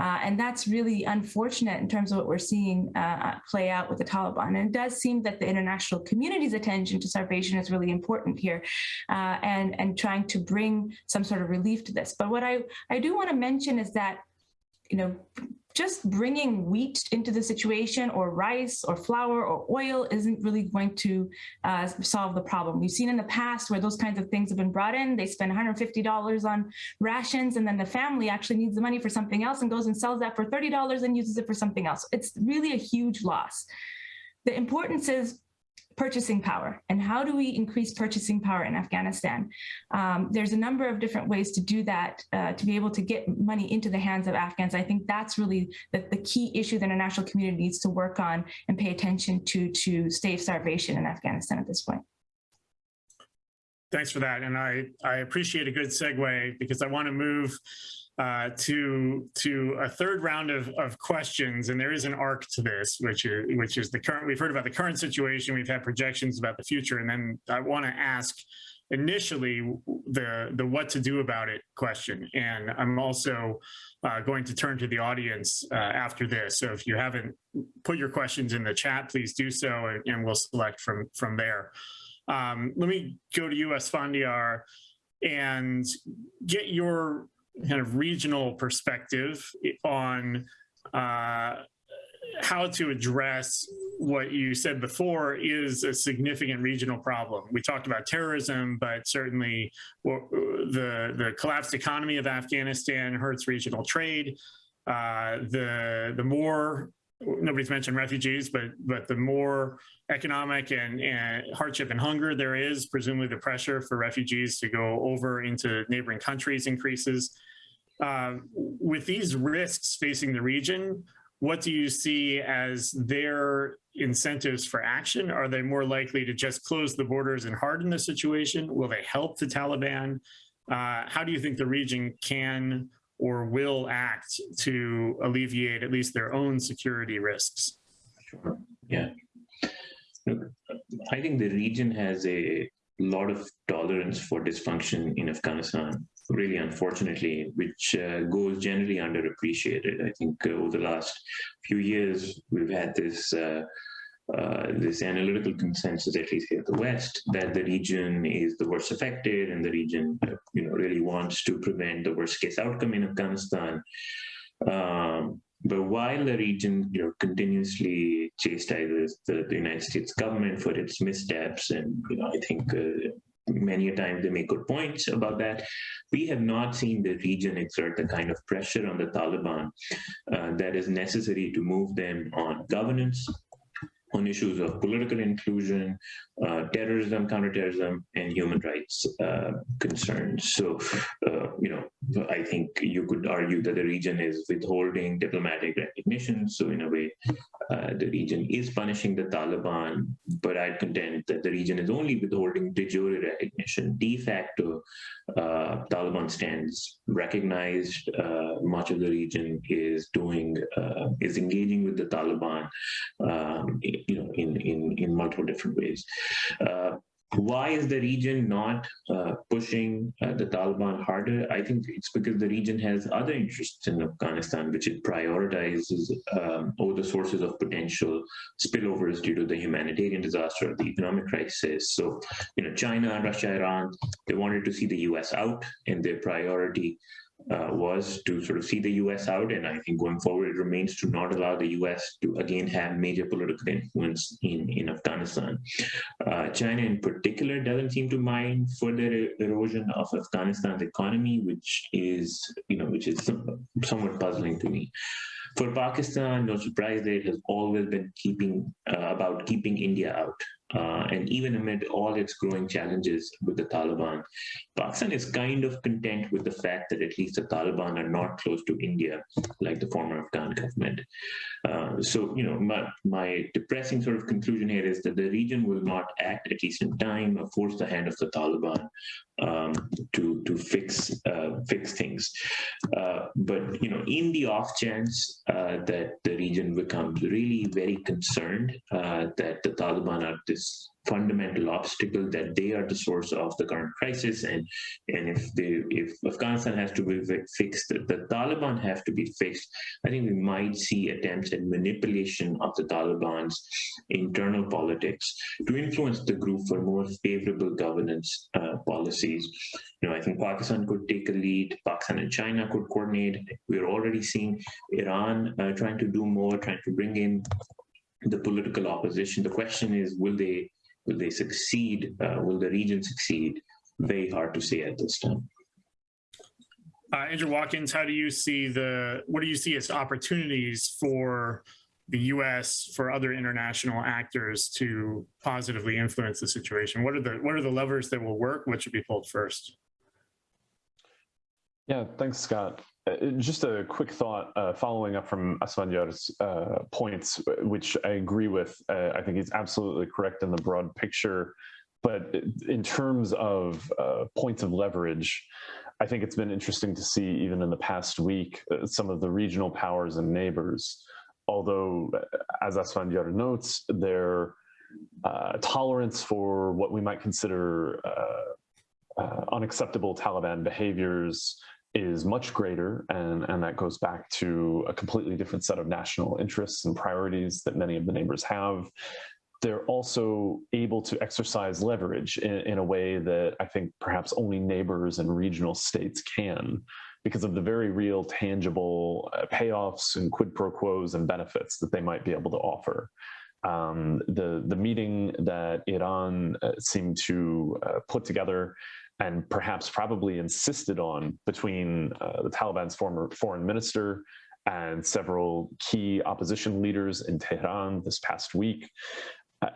uh, and that's really unfortunate in terms of what we're seeing uh, play out with the Taliban. And it does seem that the international community's attention to starvation is really important here uh, and, and trying to bring some sort of relief to this. But what I, I do want to mention is that you know, just bringing wheat into the situation or rice or flour or oil isn't really going to uh, solve the problem. We've seen in the past where those kinds of things have been brought in, they spend $150 on rations and then the family actually needs the money for something else and goes and sells that for $30 and uses it for something else. It's really a huge loss. The importance is purchasing power and how do we increase purchasing power in Afghanistan? Um, there's a number of different ways to do that uh, to be able to get money into the hands of Afghans. I think that's really the, the key issue that the international community needs to work on and pay attention to to stave starvation in Afghanistan at this point. Thanks for that. And I, I appreciate a good segue because I want to move uh, to to a third round of, of questions, and there is an arc to this, which is which is the current. We've heard about the current situation. We've had projections about the future, and then I want to ask initially the the what to do about it question. And I'm also uh, going to turn to the audience uh, after this. So if you haven't put your questions in the chat, please do so, and, and we'll select from from there. Um, let me go to you, Asfandyar, and get your kind of regional perspective on uh, how to address what you said before is a significant regional problem. We talked about terrorism, but certainly the, the collapsed economy of Afghanistan hurts regional trade. Uh, the, the more, nobody's mentioned refugees, but, but the more economic and, and hardship and hunger there is, presumably the pressure for refugees to go over into neighboring countries increases. Uh, with these risks facing the region, what do you see as their incentives for action? Are they more likely to just close the borders and harden the situation? Will they help the Taliban? Uh, how do you think the region can or will act to alleviate at least their own security risks? Sure. Yeah. I think the region has a lot of tolerance for dysfunction in Afghanistan. really unfortunately, which uh, goes generally underappreciated. I think uh, over the last few years, we've had this uh, uh, this analytical consensus, at least here in the West, that the region is the worst affected, and the region, uh, you know, really wants to prevent the worst case outcome in Afghanistan. Um, but while the region, you know, continuously chastises the, the United States government for its missteps, and you know, I think uh, many a time they make good points about that. We have not seen the region exert the kind of pressure on the Taliban uh, that is necessary to move them on governance, on issues of political inclusion, uh, terrorism, counterterrorism, and human rights uh, concerns. So, uh, you know, I think you could argue that the region is withholding diplomatic recognition. So, in a way, uh, the region is punishing the Taliban, but I'd contend that the region is only withholding de jure recognition. De facto, uh, Taliban stands recognized. Uh, much of the region is doing is engaging with the Taliban, um, you know, in in in multiple different ways. Why is the region not uh, pushing uh, the Taliban harder? I think it's because the region has other interests in Afghanistan, which it prioritizes um, over the sources of potential spillovers due to the humanitarian disaster or the economic crisis. So, you know, China, Russia, Iran, they wanted to see the US out, and their priority uh, was to sort of see the US out. And I think going forward, it remains to not allow the US to again have major political influence in, in Afghanistan. Uh, China in particular doesn't seem to mind further erosion of Afghanistan's economy, which is, you know, which is somewhat puzzling to me. For Pakistan, no surprise there, has always been keeping uh, about keeping India out. Uh, and even amid all its growing challenges with the Taliban, Pakistan is kind of content with the fact that at least the Taliban are not close to India, like the former Afghan government. Uh, so, you know, my, my depressing sort of conclusion here is that the region will not act, at least in time, or force the hand of the Taliban um, to to fix uh, fix things. Uh, but you know, in the off chance uh, that the region becomes really very concerned uh, that the Taliban are this fundamental obstacle that they are the source of the current crisis. And and if they if afghanistan has to be fixed the taliban have to be fixed. I think we might see attempts at manipulation of the taliban's internal politics to influence the group for more favorable governance uh, policies. You know i think pakistan could take a lead. Pakistan and china could coordinate. We're already seeing iran uh, trying to do more trying to bring in the political opposition the question is will they Will they succeed? Uh, will the region succeed? Very hard to say at this time. Uh, Andrew Watkins, how do you see the, what do you see as opportunities for the US, for other international actors to positively influence the situation? What are the, what are the levers that will work? What should be pulled first? Yeah, thanks, Scott. Uh, just a quick thought uh, following up from Asfandyar's uh, points, which I agree with. Uh, I think he's absolutely correct in the broad picture. But in terms of uh, points of leverage, I think it's been interesting to see, even in the past week, uh, some of the regional powers and neighbors, although, as Asfandyar notes, their tolerance for what we might consider unacceptable Taliban behaviors is much greater and, and that goes back to a completely different set of national interests and priorities that many of the neighbors have. They're also able to exercise leverage in, in a way that I think perhaps only neighbors and regional states can because of the very real tangible uh, payoffs and quid pro quos and benefits that they might be able to offer. Um, the, the meeting that Iran uh, seemed to uh, put together and perhaps probably insisted on between uh, the Taliban's former foreign minister and several key opposition leaders in Tehran this past week. Uh,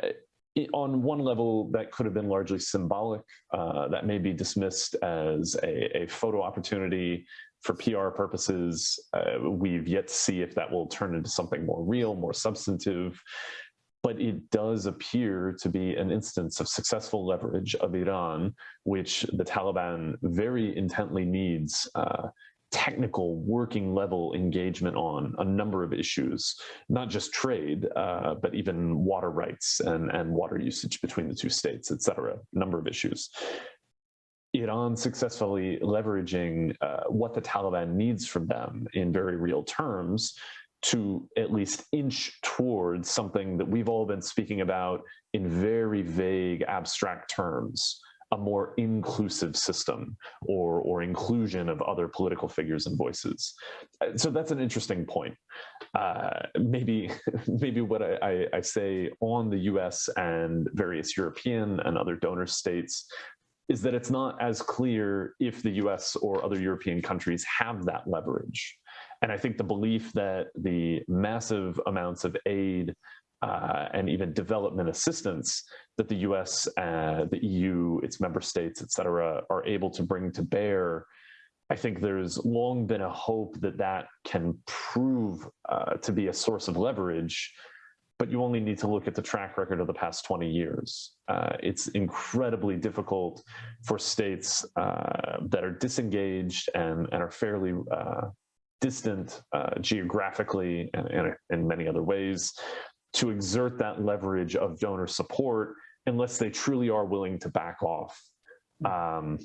on one level, that could have been largely symbolic. Uh, that may be dismissed as a, a photo opportunity for PR purposes. Uh, we've yet to see if that will turn into something more real, more substantive but it does appear to be an instance of successful leverage of Iran, which the Taliban very intently needs uh, technical working level engagement on a number of issues, not just trade, uh, but even water rights and, and water usage between the two states, et cetera, a number of issues. Iran successfully leveraging uh, what the Taliban needs from them in very real terms to at least inch towards something that we've all been speaking about in very vague, abstract terms a more inclusive system or or inclusion of other political figures and voices. Uh, So that's an interesting point. Uh, maybe maybe what I, I, I say on the U.S. and various European and other donor states is that it's not as clear if the US or other European countries have that leverage. And I think the belief that the massive amounts of aid uh, and even development assistance that the US, uh, the EU, its member states, et cetera, are able to bring to bear, I think there's long been a hope that that can prove uh, to be a source of leverage but you only need to look at the track record of the past 20 years. Uh, it's incredibly difficult for states uh, that are disengaged and, and are fairly uh, distant uh, geographically and, and in many other ways to exert that leverage of donor support unless they truly are willing to back off. Um,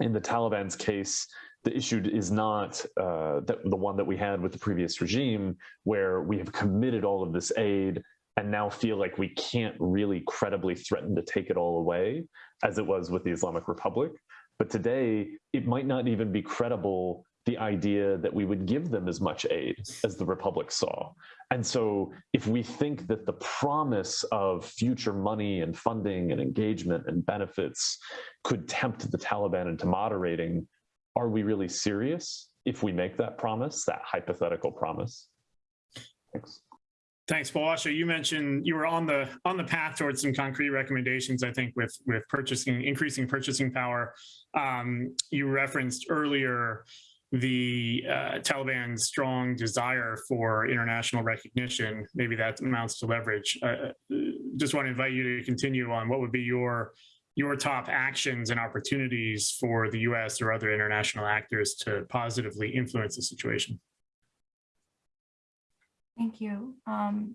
in the Taliban's case, the issue is not uh, the, the one that we had with the previous regime, where we have committed all of this aid and now feel like we can't really credibly threaten to take it all away, as it was with the Islamic Republic. But today, it might not even be credible the idea that we would give them as much aid as the Republic saw. And so, if we think that the promise of future money and funding and engagement and benefits could tempt the Taliban into moderating, are we really serious if we make that promise, that hypothetical promise? Thanks. Thanks, Palwasha. You mentioned you were on the on the path towards some concrete recommendations. I think with with purchasing, increasing purchasing power. Um, you referenced earlier the uh, Taliban's strong desire for international recognition. Maybe that amounts to leverage. Uh, just want to invite you to continue on what would be your your top actions and opportunities for the U.S. or other international actors to positively influence the situation. Thank you. Um,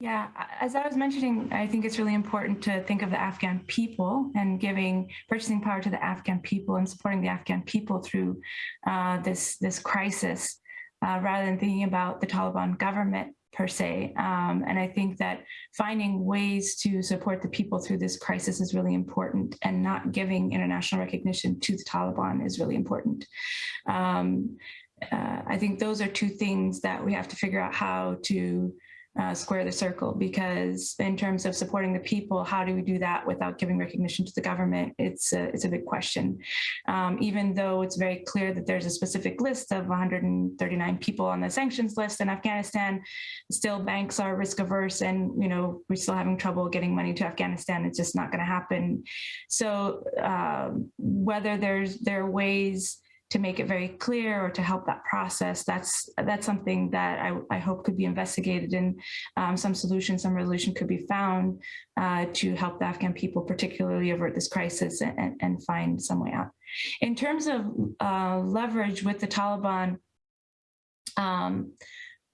yeah, as I was mentioning, I think it's really important to think of the Afghan people and giving purchasing power to the Afghan people and supporting the Afghan people through uh, this this crisis, uh, rather than thinking about the Taliban government per se. Um, and I think that finding ways to support the people through this crisis is really important, and not giving international recognition to the Taliban is really important. Um, uh, I think those are two things that we have to figure out how to uh, square the circle because in terms of supporting the people, how do we do that without giving recognition to the government? It's a, it's a big question. Um, even though it's very clear that there's a specific list of 139 people on the sanctions list in Afghanistan, still banks are risk averse and, you know, we're still having trouble getting money to Afghanistan. It's just not going to happen. So uh, whether there's there are ways to make it very clear or to help that process, that's that's something that I, I hope could be investigated and um, some solution, some resolution could be found uh, to help the Afghan people particularly avert this crisis and, and find some way out. In terms of uh, leverage with the Taliban, um,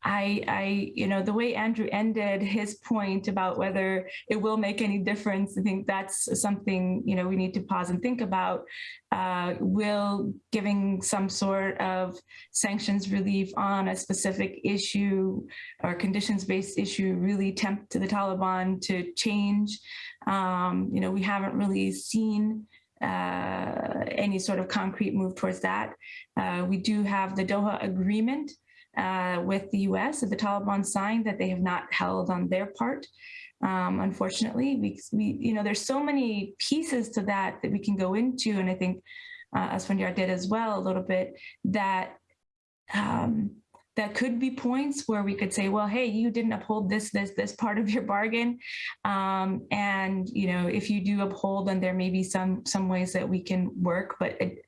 I, I, you know, the way Andrew ended his point about whether it will make any difference, I think that's something, you know, we need to pause and think about. Uh, will giving some sort of sanctions relief on a specific issue or conditions-based issue really tempt the Taliban to change? Um, you know, we haven't really seen uh, any sort of concrete move towards that. Uh, we do have the Doha Agreement, uh, with the US that the Taliban signed that they have not held on their part. Um, unfortunately, we, we, you know, there's so many pieces to that that we can go into, and I think uh, Asfandyar did as well a little bit, that um, that could be points where we could say, well, hey, you didn't uphold this, this, this part of your bargain. Um, and, you know, if you do uphold, then there may be some some ways that we can work. But, it,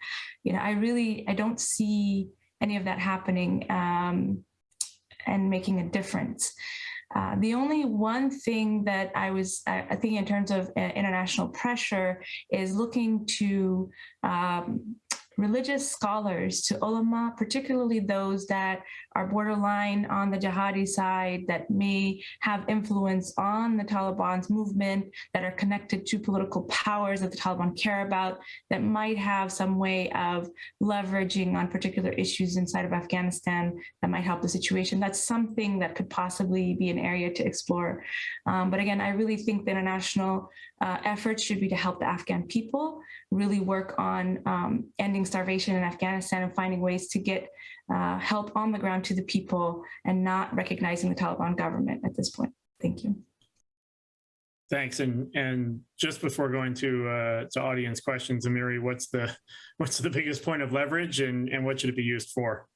you know, I really, I don't see any of that happening um, and making a difference. Uh, the only one thing that I was, I, think in terms of uh, international pressure is looking to um, religious scholars, to ulama, particularly those that are borderline on the jihadi side, that may have influence on the Taliban's movement, that are connected to political powers that the Taliban care about, that might have some way of leveraging on particular issues inside of Afghanistan that might help the situation. That's something that could possibly be an area to explore. Um, but again, I really think the international uh, efforts should be to help the Afghan people really work on um, ending starvation in Afghanistan and finding ways to get uh, help on the ground to the people and not recognizing the Taliban government at this point. Thank you. Thanks. And and just before going to uh, to audience questions, Amiri, what's the what's the biggest point of leverage and and what should it be used for?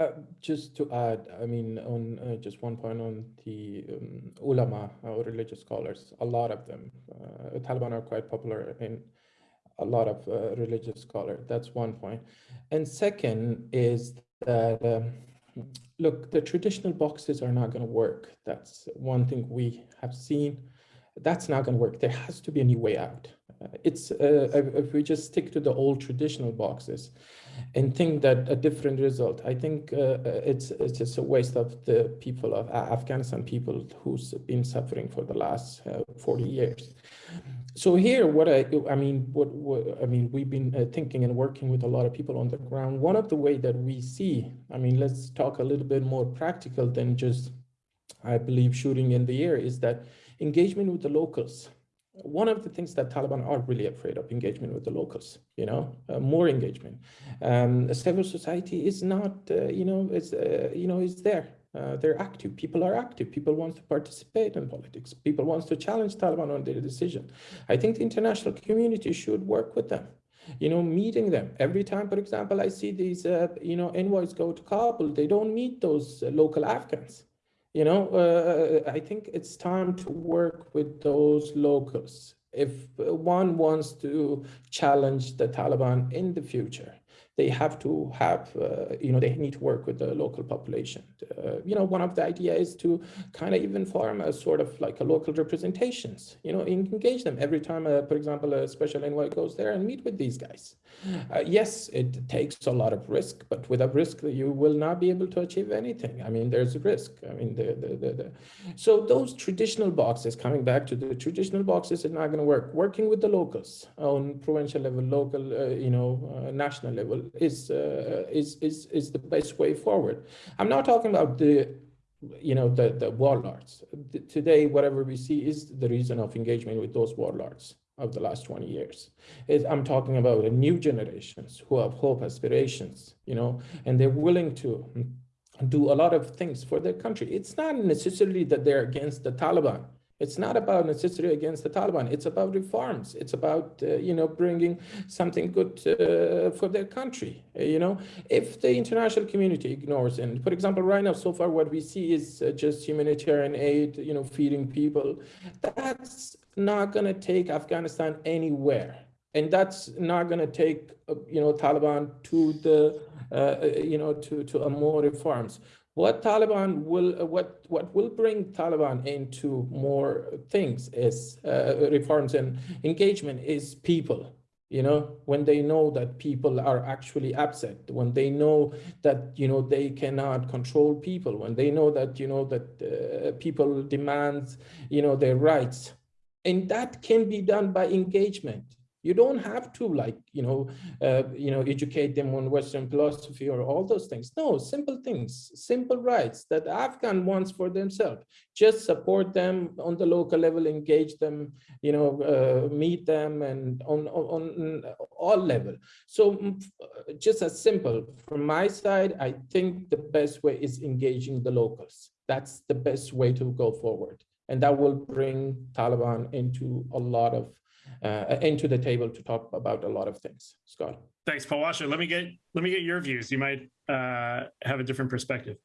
Uh, just to add, I mean, on uh, just one point on the um, ulama or religious scholars, a lot of them, uh, Taliban are quite popular in a lot of uh, religious scholars. That's one point. And second is that, um, look, the traditional boxes are not going to work. That's one thing we have seen. That's not going to work. There has to be a new way out. Uh, it's if we just stick to the old traditional boxes, and think that a different result. I think uh, it's it's just a waste of the people of Afghanistan people who's been suffering for the last uh, 40 years. So here, what I I mean, what, what I mean, we've been uh, thinking and working with a lot of people on the ground. One of the way that we see, I mean, let's talk a little bit more practical than just, I believe, shooting in the air, is that engagement with the locals one of the things that Taliban are really afraid of engagement with the locals, you know, uh, more engagement. Um, civil society is not, uh, you know, is, uh, you know, is there. Uh, they're active. People are active. People want to participate in politics. People want to challenge Taliban on their decision. I think the international community should work with them. You know, meeting them every time. For example, I see these, uh, you know, envoys go to Kabul. They don't meet those uh, local Afghans you know, uh, I think it's time to work with those locals. If one wants to challenge the Taliban in the future, they have to have, uh, you know, they need to work with the local population. Uh, you know, one of the idea is to kind of even form a sort of like a local representations, you know, engage them every time, uh, for example, a special envoy goes there and meet with these guys. Uh, yes, it takes a lot of risk, but without risk, you will not be able to achieve anything. I mean, there's a risk. I mean, the, the, the, the. so those traditional boxes, coming back to the traditional boxes, is not going to work. Working with the locals on provincial level, local, uh, you know, uh, national level is, uh, is, is, is the best way forward. I'm not talking about the you know, the, the warlords. Today, whatever we see is the reason of engagement with those warlords of the last 20 years. It, I'm talking about a new generations who have hope, aspirations, you know, and they're willing to do a lot of things for their country. It's not necessarily that they're against the Taliban. It's not about necessarily against the Taliban. It's about reforms. It's about, uh, you know, bringing something good uh, for their country. Uh, you know, if the international community ignores, and for example, right now, so far, what we see is uh, just humanitarian aid, you know, feeding people. That's not going to take Afghanistan anywhere. And that's not going to take, uh, you know, Taliban to the, you know, to, to a more reforms what Taliban will, uh, what, what will bring Taliban into more things is uh, reforms and engagement is people. You know, when they know that people are actually upset, when they know that, you know, they cannot control people, when they know that, you know, that uh, people demand, you know, their rights. And that can be done by engagement you don't have to like, you know, uh, you know, educate them on Western philosophy or all those things. No, simple things, simple rights that Afghan wants for themselves. Just support them on the local level, engage them, you know, uh, meet them and on, on, on all level. So mm, just as simple from my side, I think the best way is engaging the locals. That's the best way to go forward. And that will bring Taliban into a lot of uh, into the table to talk about a lot of things. Scott. Thanks, Palwasha. Let me get let me get your views. You might uh, have a different perspective.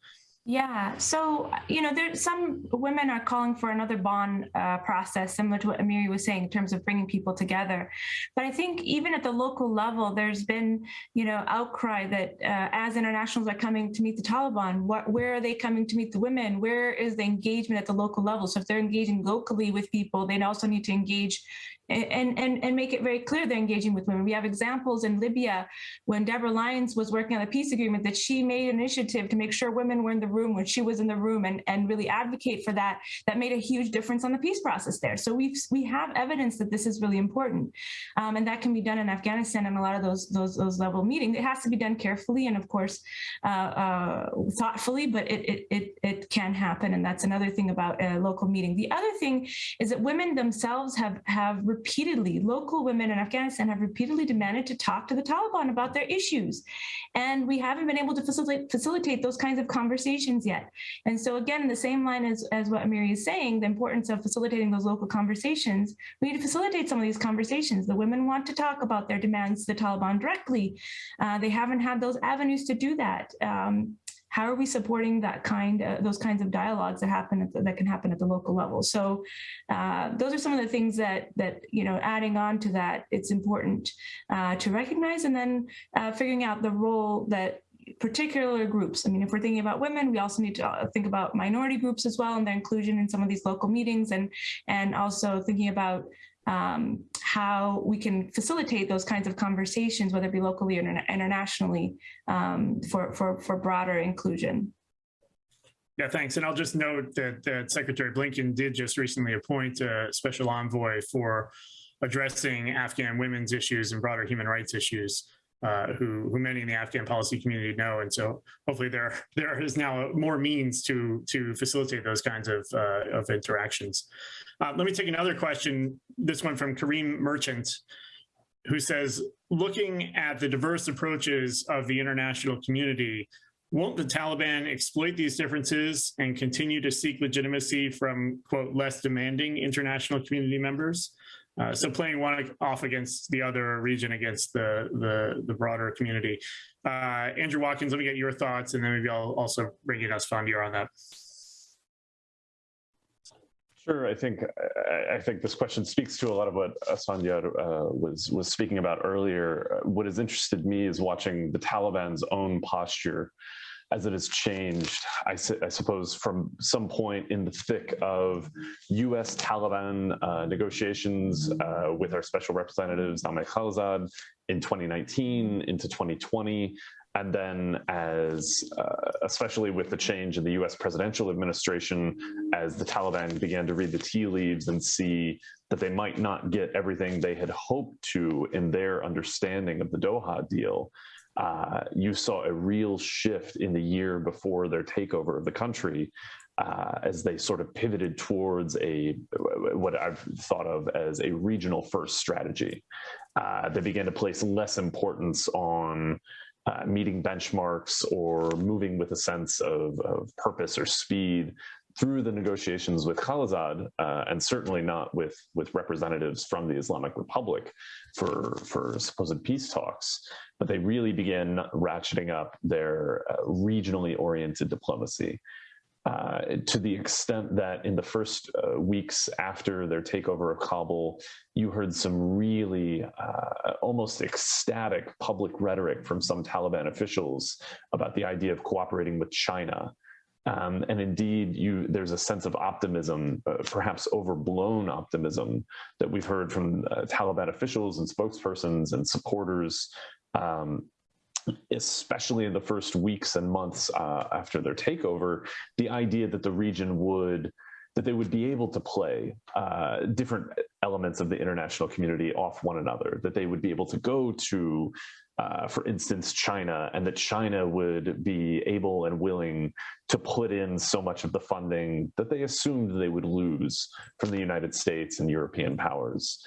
Yeah, so you know, there some women are calling for another Bonn uh, process, similar to what Amiri was saying in terms of bringing people together. But I think even at the local level, there's been you know outcry that uh, as internationals are coming to meet the Taliban, what, where are they coming to meet the women? Where is the engagement at the local level? So if they're engaging locally with people, they also need to engage and, and, and make it very clear they're engaging with women. We have examples in Libya when Deborah Lyons was working on the peace agreement that she made an initiative to make sure women were in the room when she was in the room and, and really advocate for that. That made a huge difference on the peace process there. So we've, we have evidence that this is really important. Um, and that can be done in Afghanistan and a lot of those, those, those level meetings. It has to be done carefully and of course, uh, uh, thoughtfully, but it, it, it, it can happen. And that's another thing about a local meeting. The other thing is that women themselves have, have repeatedly, local women in Afghanistan have repeatedly demanded to talk to the Taliban about their issues. And we haven't been able to facilitate, facilitate those kinds of conversations yet. And so again, in the same line as, as what Amiri is saying, the importance of facilitating those local conversations, we need to facilitate some of these conversations. The women want to talk about their demands to the Taliban directly. Uh, they haven't had those avenues to do that. Um, how are we supporting that kind of those kinds of dialogues that happen the, that can happen at the local level so uh, those are some of the things that that you know adding on to that it's important uh, to recognize and then uh, figuring out the role that particular groups. I mean, if we're thinking about women, we also need to uh, think about minority groups as well and their inclusion in some of these local meetings and and also thinking about um, how we can facilitate those kinds of conversations, whether it be locally or internationally, um, for, for, for broader inclusion. Yeah, thanks. And I'll just note that, that Secretary Blinken did just recently appoint a special envoy for addressing Afghan women's issues and broader human rights issues. Uh, who, who many in the Afghan policy community know, and so hopefully there there is now more means to to facilitate those kinds of uh, of interactions. Uh, let me take another question. This one from Kareem Merchant, who says, looking at the diverse approaches of the international community, won't the Taliban exploit these differences and continue to seek legitimacy from quote less demanding international community members? Uh, so playing one off against the other region against the the, the broader community. Uh, Andrew Watkins, let me get your thoughts, and then maybe I'll also bring in Asfandyar on that. Sure, I think I think this question speaks to a lot of what Asfandyar uh, was was speaking about earlier. What has interested me is watching the Taliban's own posture as it has changed, I, I, suppose, from some point in the thick of US Taliban uh, negotiations uh, with our special representatives, Ahmed Khalilzad, in 2019 into 2020. And then as, uh, especially with the change in the US presidential administration, as the Taliban began to read the tea leaves and see that they might not get everything they had hoped to in their understanding of the Doha deal, uh, you saw a real shift in the year before their takeover of the country uh, as they sort of pivoted towards a what I've thought of as a regional first strategy. Uh, they began to place less importance on uh, meeting benchmarks or moving with a sense of, of purpose or speed through the negotiations with Khalilzad, uh, and certainly not with with representatives from the Islamic Republic for for supposed peace talks, but they really began ratcheting up their uh, regionally oriented diplomacy. Uh, to the extent that in the first uh, weeks after their takeover of Kabul, you heard some really uh, almost ecstatic public rhetoric from some Taliban officials about the idea of cooperating with China. Um, and indeed, you, there's a sense of optimism, uh, perhaps overblown optimism, that we've heard from uh, Taliban officials and spokespersons and supporters, um, especially in the first weeks and months uh, after their takeover, the idea that the region would that they would be able to play uh, different elements of the international community off one another, that they would be able to go to uh, for instance, China, and that China would be able and willing to put in so much of the funding that they assumed they would lose from the United States and European powers.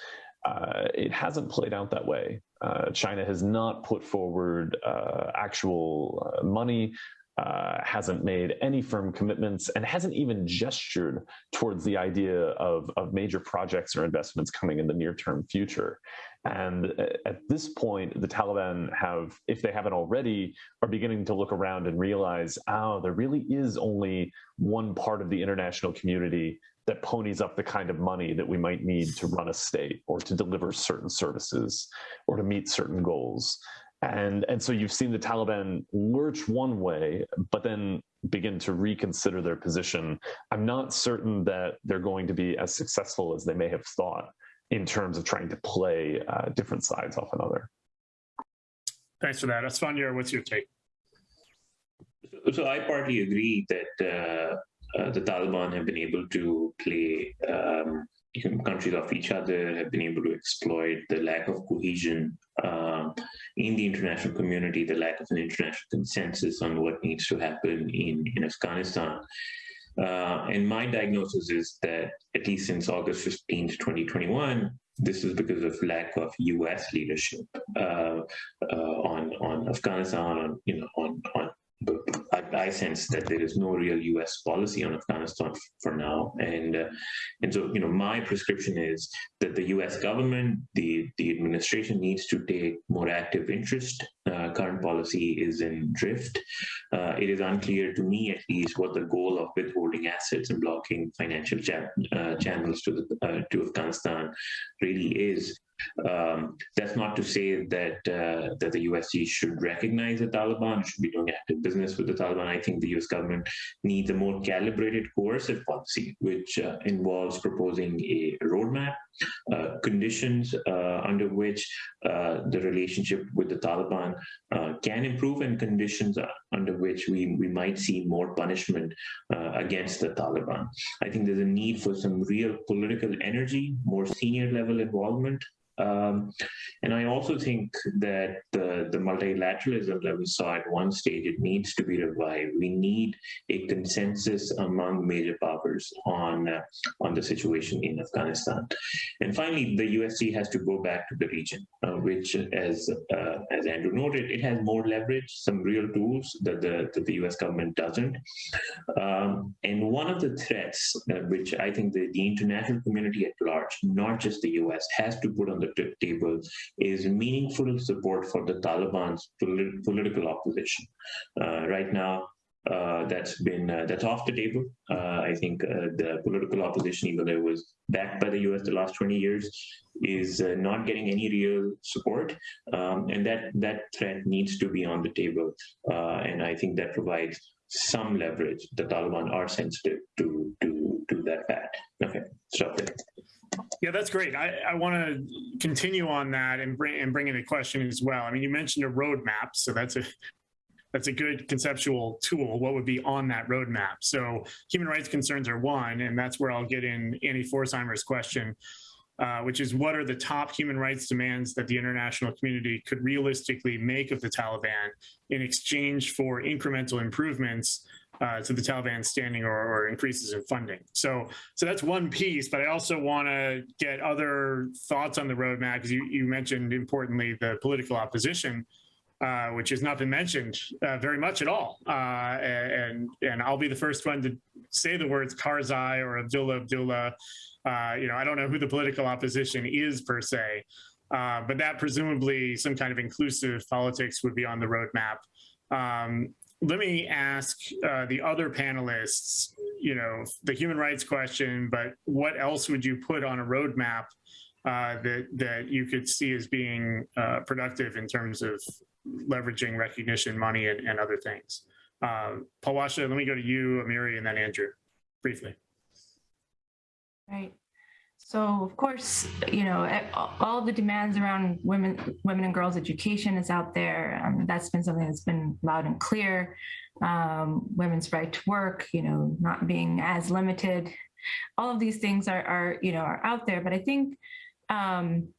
Uh, it hasn't played out that way. Uh, China has not put forward uh, actual uh, money uh, hasn't made any firm commitments and hasn't even gestured towards the idea of, of major projects or investments coming in the near term future. And uh, at this point, the Taliban have, if they haven't already, are beginning to look around and realize, oh, there really is only one part of the international community that ponies up the kind of money that we might need to run a state or to deliver certain services or to meet certain goals. And, and so you've seen the Taliban lurch one way, but then begin to reconsider their position. I'm not certain that they're going to be as successful as they may have thought in terms of trying to play uh, different sides off another. Thanks for that. Asfandyar, what's your take? So I partly agree that uh, uh, the Taliban have been able to play um, countries off each other, have been able to exploit the lack of cohesion um, in the international community, the lack of an international consensus on what needs to happen in, in Afghanistan. Uh, and my diagnosis is that at least since August 15th, 2021, this is because of lack of U.S. leadership uh, uh, on on Afghanistan, on you know on on I, I, sense that there is no real U.S. policy on Afghanistan for now, and uh, and so you know my prescription is that the U.S. government, the the administration needs to take more active interest. Uh, current policy is in drift. Uh, it is unclear to me, at least, what the goal of withholding assets and blocking financial cha uh, channels to the uh, to Afghanistan really is. Um, that's not to say that uh, that the USG should recognize the Taliban, should be doing active business with the Taliban. I think the US government needs a more calibrated coercive policy, which uh, involves proposing a roadmap, uh, conditions uh, under which uh, the relationship with the Taliban uh, can improve, and conditions under which we, we might see more punishment against the Taliban. I think there's a need for some real political energy, more senior level involvement um, and I also think that the, the multilateralism that we saw at one stage, it needs to be revived. We need a consensus among major powers on, uh, on the situation in Afghanistan. And finally, the USG has to go back to the region, uh, which as, uh, as Andrew noted, it has more leverage, some real tools that the, that the US government doesn't. Um, and one of the threats, uh, which I think the, the international community at large, not just the US, has to put on the table is meaningful support for the Taliban's polit political opposition. Uh, right now, uh, that's been uh, that's off the table. Uh, I think uh, the political opposition, even though it was backed by the U.S. the last 20 years, is uh, not getting any real support, um, and that that threat needs to be on the table. and I think that provides some leverage. The Taliban are sensitive to to to that fact. Okay, stop there. Yeah, that's great. I, I want to continue on that and bring and bring in a question as well. I mean, you mentioned a roadmap, so that's a that's a good conceptual tool. What would be on that roadmap? So human rights concerns are one, and that's where I'll get in Annie Pforzheimer's question, uh, which is what are the top human rights demands that the international community could realistically make of the Taliban in exchange for incremental improvements uh, to the Taliban standing or, or, increases in funding. So, so that's one piece. But I also want to get other thoughts on the roadmap because you, you mentioned importantly the political opposition, uh, which has not been mentioned uh, very much at all. Uh, and and I'll be the first one to say the words Karzai or Abdullah Abdullah. Uh, you know, I don't know who the political opposition is per se, uh, but that presumably some kind of inclusive politics would be on the roadmap. Um, let me ask uh, the other panelists, you know, the human rights question, but what else would you put on a roadmap uh, that that you could see as being uh, productive in terms of leveraging recognition, money, and, and other things? Uh, Palwasha, let me go to you, Amiri, and then Andrew, briefly. Right. So of course, you know, all the demands around women, women and girls education is out there. Um, that's been something that's been loud and clear. Um, women's right to work, you know, not being as limited. All of these things are, are you know, are out there. But I think um,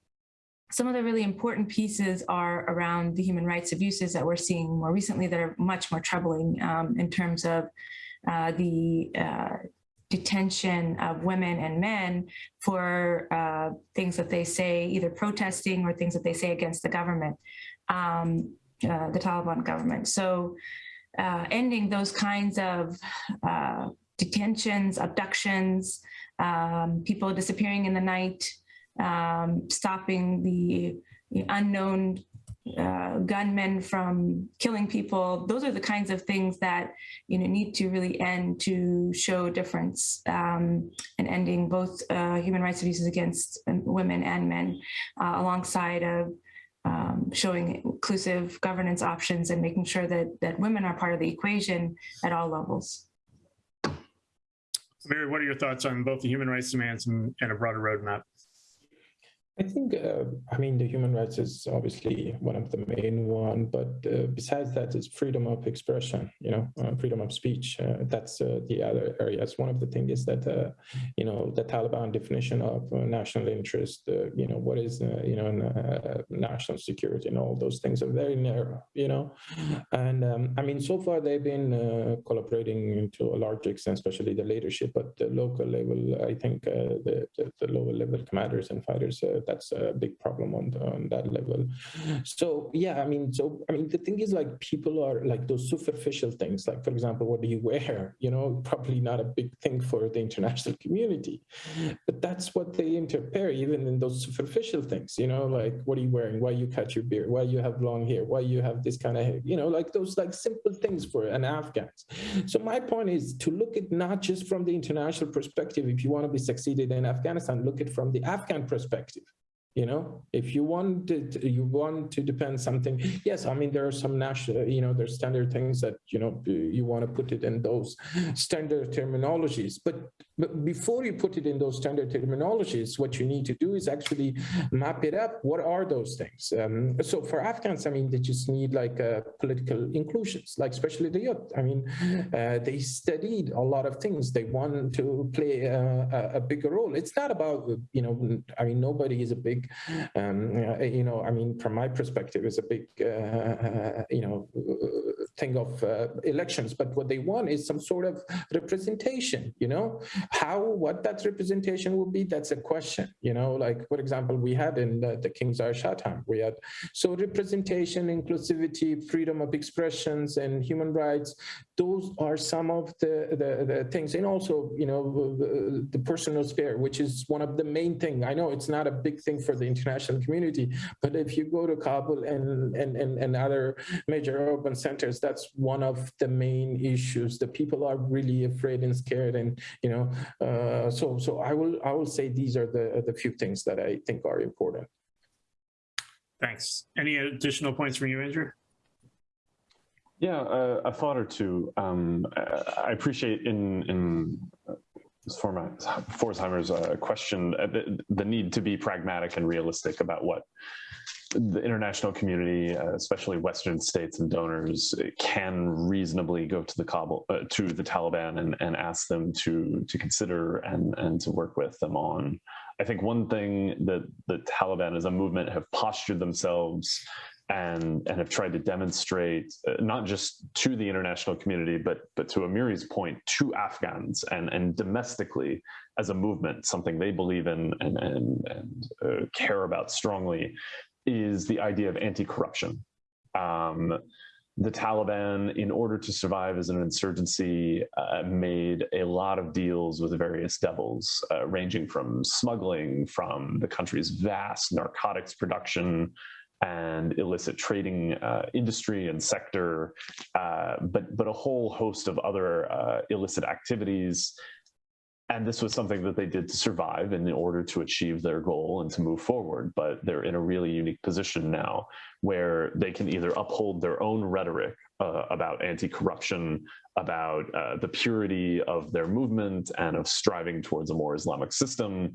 some of the really important pieces are around the human rights abuses that we're seeing more recently that are much more troubling um, in terms of uh, the uh, detention of women and men for uh, things that they say, either protesting or things that they say against the government, um, uh, the Taliban government. So uh, ending those kinds of uh, detentions, abductions, um, people disappearing in the night, um, stopping the, the unknown uh, gunmen from killing people. Those are the kinds of things that you know need to really end to show difference um, and ending both uh, human rights abuses against um, women and men, uh, alongside of um, showing inclusive governance options and making sure that that women are part of the equation at all levels. Amiri, what are your thoughts on both the human rights demands and, and a broader roadmap? I think, uh, I mean, the human rights is obviously one of the main one, but uh, besides that is freedom of expression, you know, uh, freedom of speech. Uh, that's uh, the other areas. One of the things is that, uh, you know, the Taliban definition of national interest, you know, what is, you know, national security and all those things are very narrow, you know. And um, I mean, so far they've been collaborating to a large extent, especially the leadership, but the local level, I think the, the, the, lower level commanders and fighters that's a big problem on, on that level. So yeah, I mean, so I mean, the thing is like people are like those superficial things, like for example, what do you wear? You know, probably not a big thing for the international community, but that's what they interpret even in those superficial things. You know, like what are you wearing? Why you cut your beard? Why you have long hair? Why you have this kind of hair? You know, like those like simple things for an Afghan. So my point is to look at not just from the international perspective. If you want to be succeeded in Afghanistan, look at from the Afghan perspective you know if you want to you want to depend something yes i mean there are some national you know there's standard things that you know you want to put it in those standard terminologies but, but before you put it in those standard terminologies what you need to do is actually map it up. What are those things? Um, so for afghans i mean they just need like uh, political inclusions like especially the youth. I mean uh, they studied a lot of things. They want to play a, a bigger role. It's not about you know i mean nobody is a big big, um, you know, I mean, from my perspective, is a big, uh, you know, thing of uh, elections. But what they want is some sort of representation, you know, how, what that representation will be, that's a question, you know, like, for example, we had in the, the King Zahir Shah we had, so representation, inclusivity, freedom of expressions and human rights, those are some of the, the, the things. And also, you know, the, the personal sphere, which is one of the main thing. I know it's not a big thing for the international community. But if you go to Kabul and, and, and, and other major urban centers, that's one of the main issues. The people are really afraid and scared. And, you know, uh, so, so I will, I will say these are the, the few things that I think are important. Thanks. Any additional points from you, Andrew? Yeah, uh, a thought or two. Um, I appreciate in in Pforzheimer's uh, question, uh, the, the, need to be pragmatic and realistic about what the international community, uh, especially Western states and donors, can reasonably go to the Kabul, uh, to the Taliban and, and ask them to to consider and and to work with them on. I think one thing that the Taliban as a movement have postured themselves and and have tried to demonstrate uh, not just to the international community but but to Amiri's point to Afghans and and domestically as a movement something they believe in and and, and uh, care about strongly is the idea of anti-corruption um, the Taliban, in order to survive as an insurgency, uh, made a lot of deals with various devils, uh, ranging from smuggling, from the country's vast narcotics production, and illicit trading uh, industry and sector, uh, but but a whole host of other uh, illicit activities. And this was something that they did to survive in order to achieve their goal and to move forward. But they're in a really unique position now where they can either uphold their own rhetoric uh, about anti-corruption, about uh, the purity of their movement and of striving towards a more Islamic system,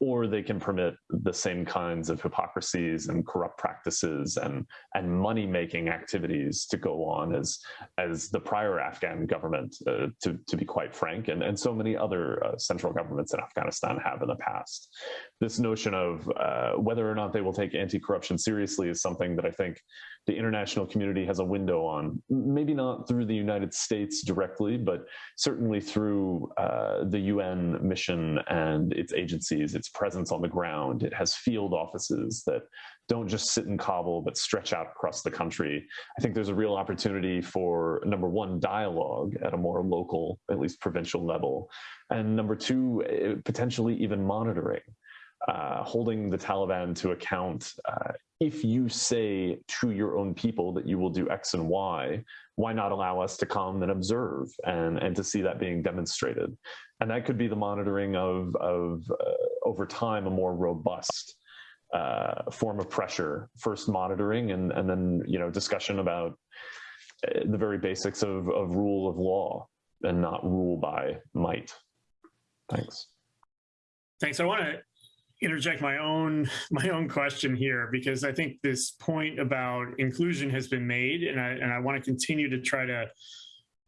or they can permit the same kinds of hypocrisies and corrupt practices and and money making activities to go on as as the prior Afghan government, uh, to to be quite frank, and and so many other uh, central governments in Afghanistan have in the past. This notion of uh, whether or not they will take anti corruption seriously is something that I think the international community has a window on. Maybe not through the United States directly, but certainly through uh, the UN mission and its agencies, its presence on the ground. It has field offices that don't just sit in Kabul, but stretch out across the country. I think there's a real opportunity for number one, dialogue at a more local, at least provincial level. And number two, eh, potentially even monitoring. Uh, holding the Taliban to account. Uh, if you say to your own people that you will do X and Y, why not allow us to come and observe and, and to see that being demonstrated? And that could be the monitoring of, of uh, over time, a more robust uh, form of pressure, first monitoring and, and then, you know, discussion about uh, the very basics of, of rule of law and not rule by might. Thanks. Thanks. I want to interject my own my own question here because I think this point about inclusion has been made, and I and I want to continue to try to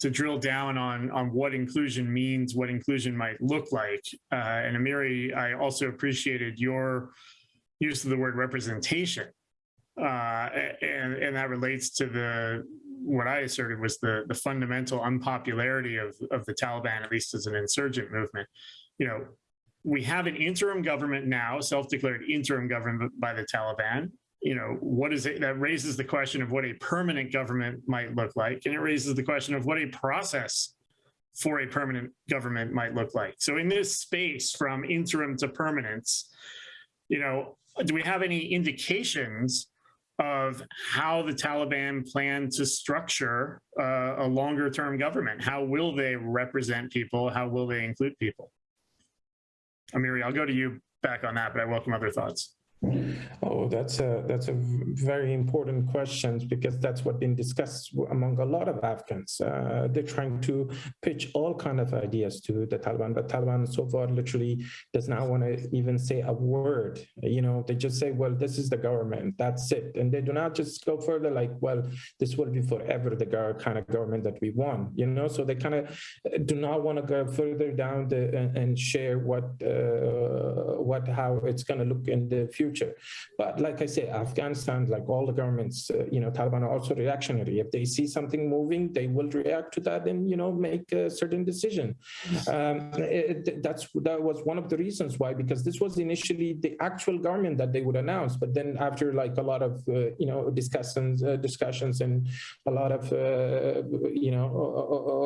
to drill down on on what inclusion means, what inclusion might look like. Uh, and Amiri, I also appreciated your use of the word representation, uh, and and that relates to the what I asserted was the the fundamental unpopularity of of the Taliban, at least as an insurgent movement. You know, we have an interim government now, self-declared interim government by the Taliban. You know, what is it that raises the question of what a permanent government might look like, and it raises the question of what a process for a permanent government might look like. So, in this space from interim to permanence, you know, do we have any indications of how the Taliban plan to structure uh, a longer-term government? How will they represent people? How will they include people? Amiri, I'll go to you back on that, but I welcome other thoughts. Oh, that's a that's a very important question because that's what been discussed among a lot of Afghans. Uh, they're trying to pitch all kind of ideas to the Taliban, but Taliban so far literally does not want to even say a word. You know, they just say, "Well, this is the government. That's it," and they do not just go further like, "Well, this will be forever the kind of government that we want." You know, so they kind of do not want to go further down the and, and share what uh, what how it's going to look in the future future. But like I say, Afghanistan, like all the governments, uh, you know, Taliban are also reactionary. If they see something moving, they will react to that and, you know, make a certain decision. Um, it, that's That was one of the reasons why, because this was initially the actual government that they would announce. But then after like a lot of, uh, you know, discussions, uh, discussions and a lot of, uh, you know,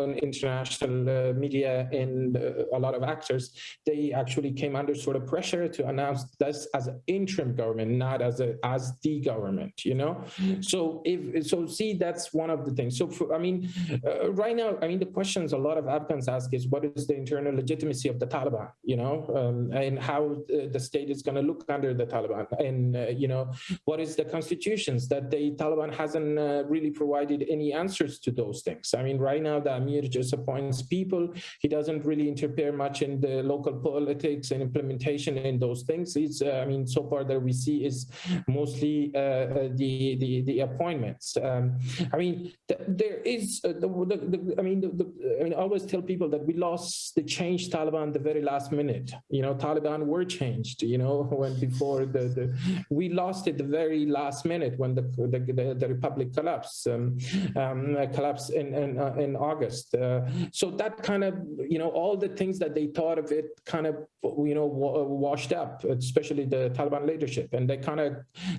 on international uh, media and uh, a lot of actors, they actually came under sort of pressure to announce this as an interim government, not as a as the government. You know, so if so, see that's one of the things. So for, I mean, uh, right now, I mean, the questions a lot of Afghans ask is what is the internal legitimacy of the Taliban? You know, um, and how the state is going to look under the Taliban, and uh, you know, what is the constitutions that the Taliban hasn't uh, really provided any answers to those things. I mean, right now the Amir just appoints people. He doesn't really interfere much in the local politics and implementation in those things. He's, uh, I mean, so far that we see is mostly uh, uh, the, the, the appointments. Um, I mean, th there is uh, the, the, the, I mean, the, I mean, I always tell people that we lost the change Taliban the very last minute. You know, Taliban were changed. You know, when before the, the we lost it the very last minute when the the, the, the republic collapsed um, um, collapsed in in, uh, in August. Uh, so that kind of you know all the things that they thought of it kind of you know washed up, especially the Taliban and they kind of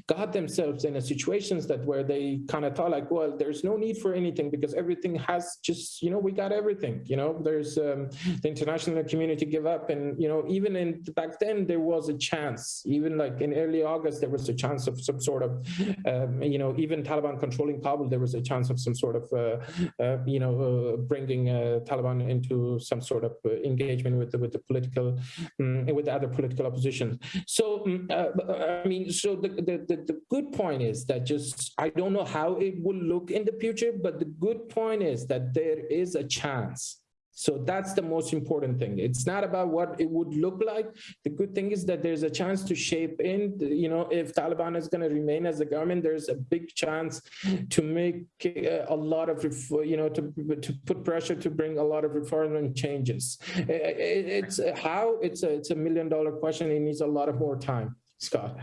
got themselves in a situations that where they kind of thought like well there's no need for anything because everything has just you know we got everything you know? There's um, the international community give up and you know even in back then there was a chance. Even like in early august there was a chance of some sort of um, you know even taliban controlling kabul there was a chance of some sort of uh, uh, you know uh, bringing uh, taliban into some sort of uh, engagement with the, with the political um, with the other political opposition. So um, I mean, so the, the, the, the, good point is that just, I don't know how it will look in the future, but the good point is that there is a chance. So that's the most important thing. It's not about what it would look like. The good thing is that there's a chance to shape in, you know, if Taliban is going to remain as a government, there's a big chance to make uh, a lot of, you know, to, to put pressure to bring a lot of reform and changes. It's how, it's a, it's a million dollar question. It needs a lot of more time. Scott.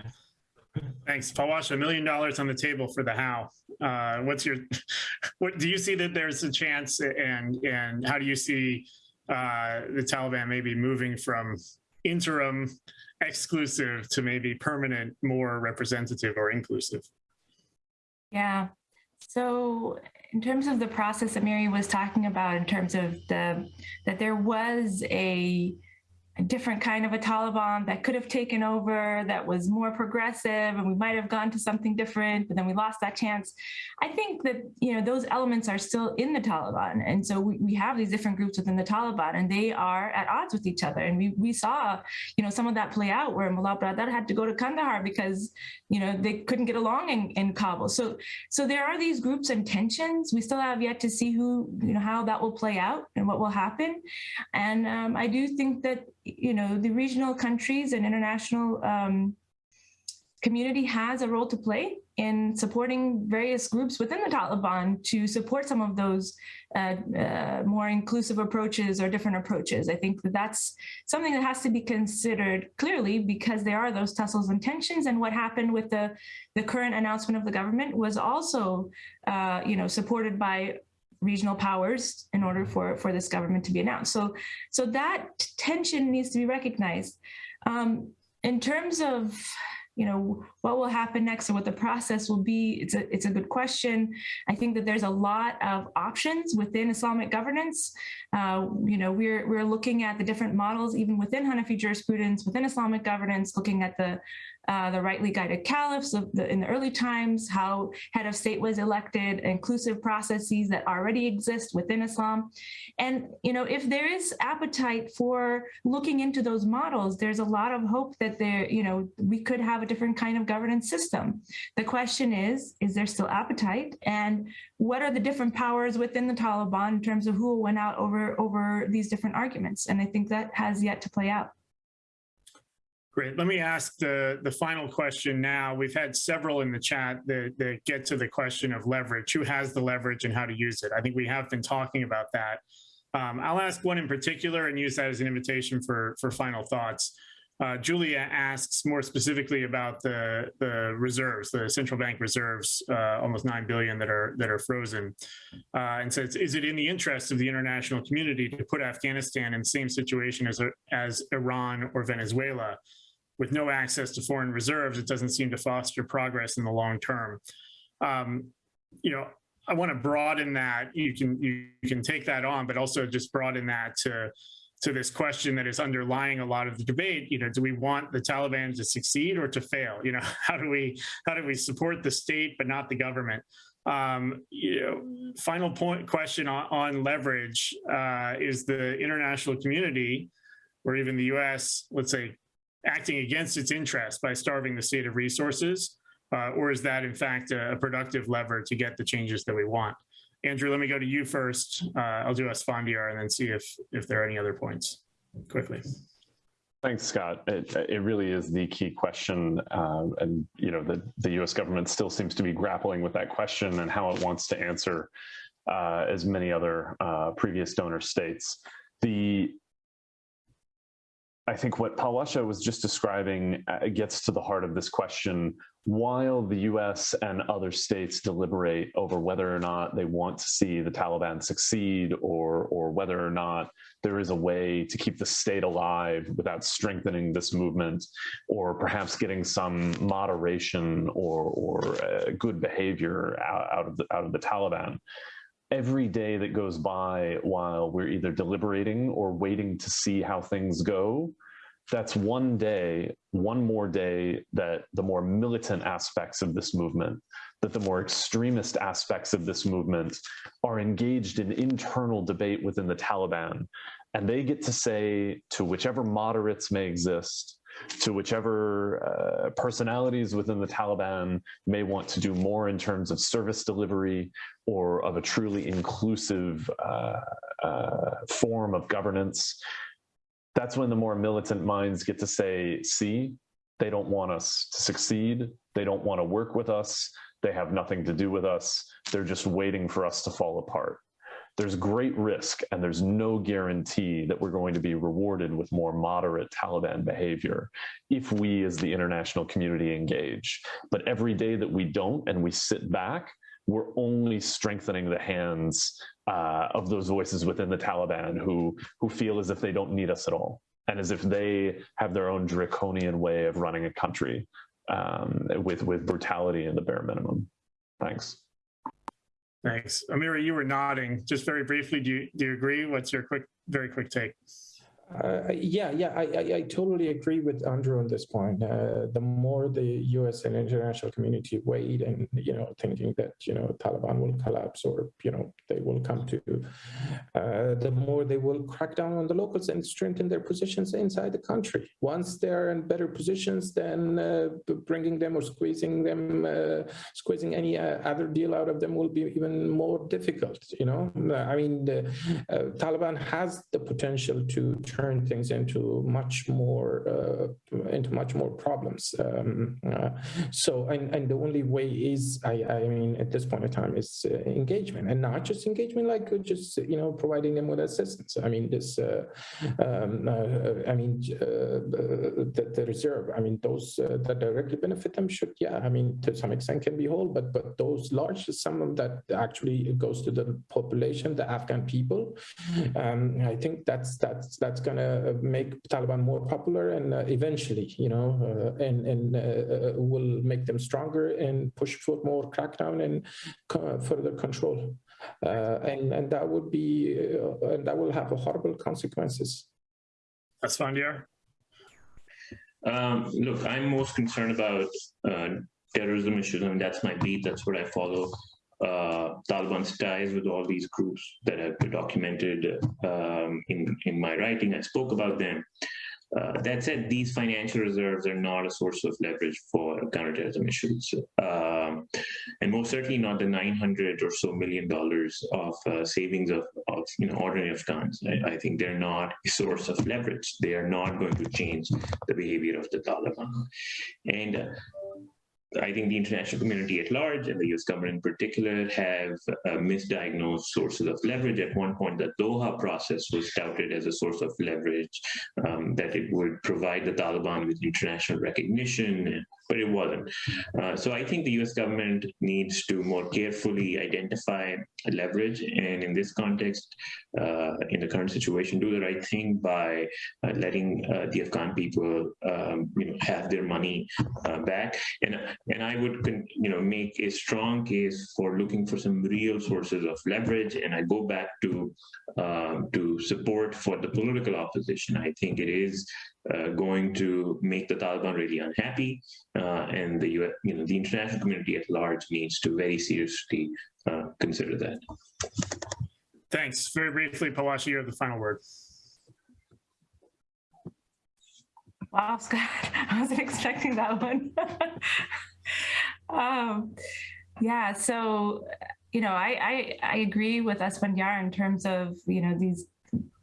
Thanks, Palwasha. A million dollars on the table for the how. Uh, what's your? What do you see that there's a chance, and and how do you see uh, the Taliban maybe moving from interim exclusive to maybe permanent, more representative or inclusive? Yeah. So in terms of the process that Amiri was talking about, in terms of the that there was a, different kind of a Taliban that could have taken over, that was more progressive, and we might have gone to something different, but then we lost that chance. I think that you know those elements are still in the Taliban, and so we, we have these different groups within the Taliban, and they are at odds with each other. And we we saw you know some of that play out where Mullah Baradar had to go to Kandahar because you know they couldn't get along in, in Kabul. So so there are these groups and tensions. We still have yet to see who you know how that will play out and what will happen. And um, I do think that you know the regional countries and international um, community has a role to play in supporting various groups within the Taliban to support some of those uh, uh, more inclusive approaches or different approaches. I think that that's something that has to be considered clearly because there are those tussles and tensions. And what happened with the the current announcement of the government was also, uh, you know, supported by regional powers in order for for this government to be announced. So so that tension needs to be recognized. Um, in terms of you know what will happen next and what the process will be it's a it's a good question i think that there's a lot of options within islamic governance uh, you know we're we're looking at the different models even within hanafi jurisprudence within islamic governance looking at the uh, the rightly guided caliphs the, in the early times, how head of state was elected, inclusive processes that already exist within Islam. And, you know, if there is appetite for looking into those models, there's a lot of hope that there, you know, we could have a different kind of governance system. The question is, is there still appetite? And what are the different powers within the Taliban in terms of who win out over, over these different arguments? And I think that has yet to play out. Great. Let me ask the, the final question now. We've had several in the chat that, that get to the question of leverage. Who has the leverage and how to use it? I think we have been talking about that. Um, I'll ask one in particular and use that as an invitation for, for final thoughts. Uh, Julia asks more specifically about the, the reserves, the central bank reserves, uh, almost 9 billion that are that are frozen, uh, and says, is it in the interest of the international community to put Afghanistan in the same situation as, as Iran or Venezuela? With no access to foreign reserves, it doesn't seem to foster progress in the long term. Um, you know, I want to broaden that. You can you, can take that on, but also just broaden that to to this question that is underlying a lot of the debate. You know, do we want the Taliban to succeed or to fail? You know, how do we how do we support the state but not the government? Um, you know, final point question on, on leverage uh, is the international community or even the U.S. Let's say acting against its interest by starving the state of resources? Uh, or is that in fact a, a, productive lever to get the changes that we want? Andrew, let me go to you first. Uh, I'll do Asfandyar and then see if, if there are any other points quickly. Thanks, Scott. It, it really is the key question. Um, and, you know, the, the US government still seems to be grappling with that question and how it wants to answer uh, as many other uh, previous donor states. The I think what Palwasha was just describing uh, gets to the heart of this question. While the US and other states deliberate over whether or not they want to see the Taliban succeed or, or whether or not there is a way to keep the state alive without strengthening this movement or perhaps getting some moderation or, or uh, good behavior out, out, of the, out of the Taliban every day that goes by while we're either deliberating or waiting to see how things go, that's one day, one more day that the more militant aspects of this movement, that the more extremist aspects of this movement are engaged in internal debate within the Taliban. And they get to say to whichever moderates may exist, to whichever uh, personalities within the Taliban may want to do more in terms of service delivery or of a truly inclusive uh, uh, form of governance. That's when the more militant minds get to say, see, they don't want us to succeed. They don't want to work with us. They have nothing to do with us. They're just waiting for us to fall apart there's great risk and there's no guarantee that we're going to be rewarded with more moderate Taliban behavior if we as the international community engage. But every day that we don't and we sit back, we're only strengthening the hands uh, of those voices within the Taliban who, who feel as if they don't need us at all. and as if they have their own draconian way of running a country um, with with brutality and the bare minimum. Thanks. Thanks. Amiri, you were nodding. Just very briefly, do you, do you agree? What's your quick, very quick take? Uh, yeah, yeah, I, I, I totally agree with Andrew on this point. Uh, the more the U.S. and international community wait, and you know, thinking that you know Taliban will collapse or you know they will come to, uh, the more they will crack down on the locals and strengthen their positions inside the country. Once they're in better positions, then uh, bringing them or squeezing them, uh, squeezing any uh, other deal out of them will be even more difficult. You know, I mean, the Taliban has the potential to turn turn things into much more uh, into much more problems. Um, uh, so, and, and the only way is, I, I mean, at this point in time, is uh, engagement, and not just engagement like just you know providing them with assistance. I mean, this, um, I mean, the, the, reserve. I mean, those that directly benefit them should, yeah. I mean, to some extent can be whole, but but those large sum of that actually goes to the population, the Afghan people. Um, I think that's that's that's going to make Taliban more popular and uh, eventually, you know, uh, and, and uh, will make them stronger and push for more crackdown and further control. and, and that would be, and that will have horrible consequences. Asfandyar? Um, look, I'm most concerned about uh, terrorism issues. I mean, that's my beat. That's what I follow uh, Taliban's ties with all these groups that have been documented um, in, in my writing. I spoke about them. Uh, that said, these financial reserves are not a source of leverage for counterterrorism issues, um, and most certainly not the 900 or so million dollars of uh, savings of, of, you know ordinary Afghans. I, I, think they're not a source of leverage. They are not going to change the behavior of the Taliban, and uh, I think the international community at large and the US government in particular have uh, misdiagnosed sources of leverage. At one point, the Doha process was touted as a source of leverage, um, that it would provide the Taliban with international recognition, but it wasn't. Uh, so I think the US government needs to more carefully identify leverage. And in this context, uh, in the current situation, do the right thing by uh, letting uh, the Afghan people um, you know, have their money uh, back. And and I would, you know, make a strong case for looking for some real sources of leverage. And I go back to um, to support for the political opposition. I think it is uh, going to make the Taliban really unhappy, uh, and the you know the international community at large needs to very seriously uh, consider that. Thanks. Very briefly, Palwasha, you have the final word. Wow, Scott, I wasn't expecting that one. um, yeah, so you know, I, I, I agree with Asfandyar in terms of you know these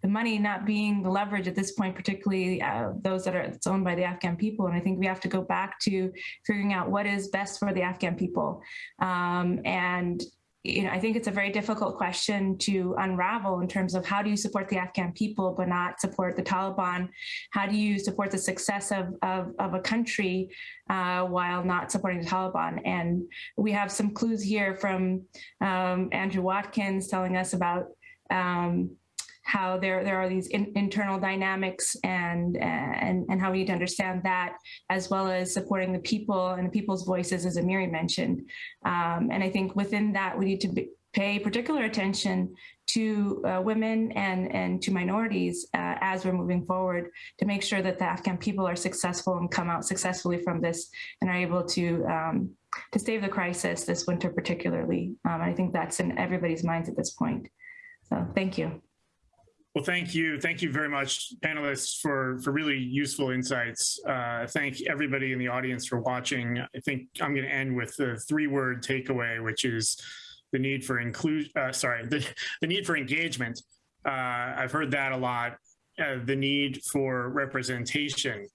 the money not being the leverage at this point, particularly uh, those that are it's owned by the Afghan people. And I think we have to go back to figuring out what is best for the Afghan people. Um, and you know, I think it's a very difficult question to unravel in terms of how do you support the Afghan people but not support the Taliban? How do you support the success of, of, of a country uh, while not supporting the Taliban? And we have some clues here from um, Andrew Watkins telling us about um, how there there are these in, internal dynamics and and and how we need to understand that as well as supporting the people and the people's voices as Amiri mentioned. Um, and I think within that we need to be, pay particular attention to uh, women and and to minorities uh, as we're moving forward to make sure that the Afghan people are successful and come out successfully from this and are able to um, to stave the crisis this winter particularly. Um, I think that's in everybody's minds at this point. So thank you well, thank you. Thank you very much, panelists, for, for really useful insights. Uh, thank everybody in the audience for watching. I think I'm going to end with the three-word takeaway, which is the need for inclusion, uh, sorry, the, the need for engagement. Uh, I've heard that a lot. Uh, the need for representation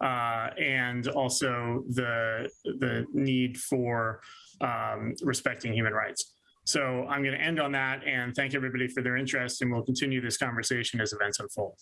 uh, and also the, the need for um, respecting human rights. So I'm going to end on that and thank everybody for their interest, and we'll continue this conversation as events unfold.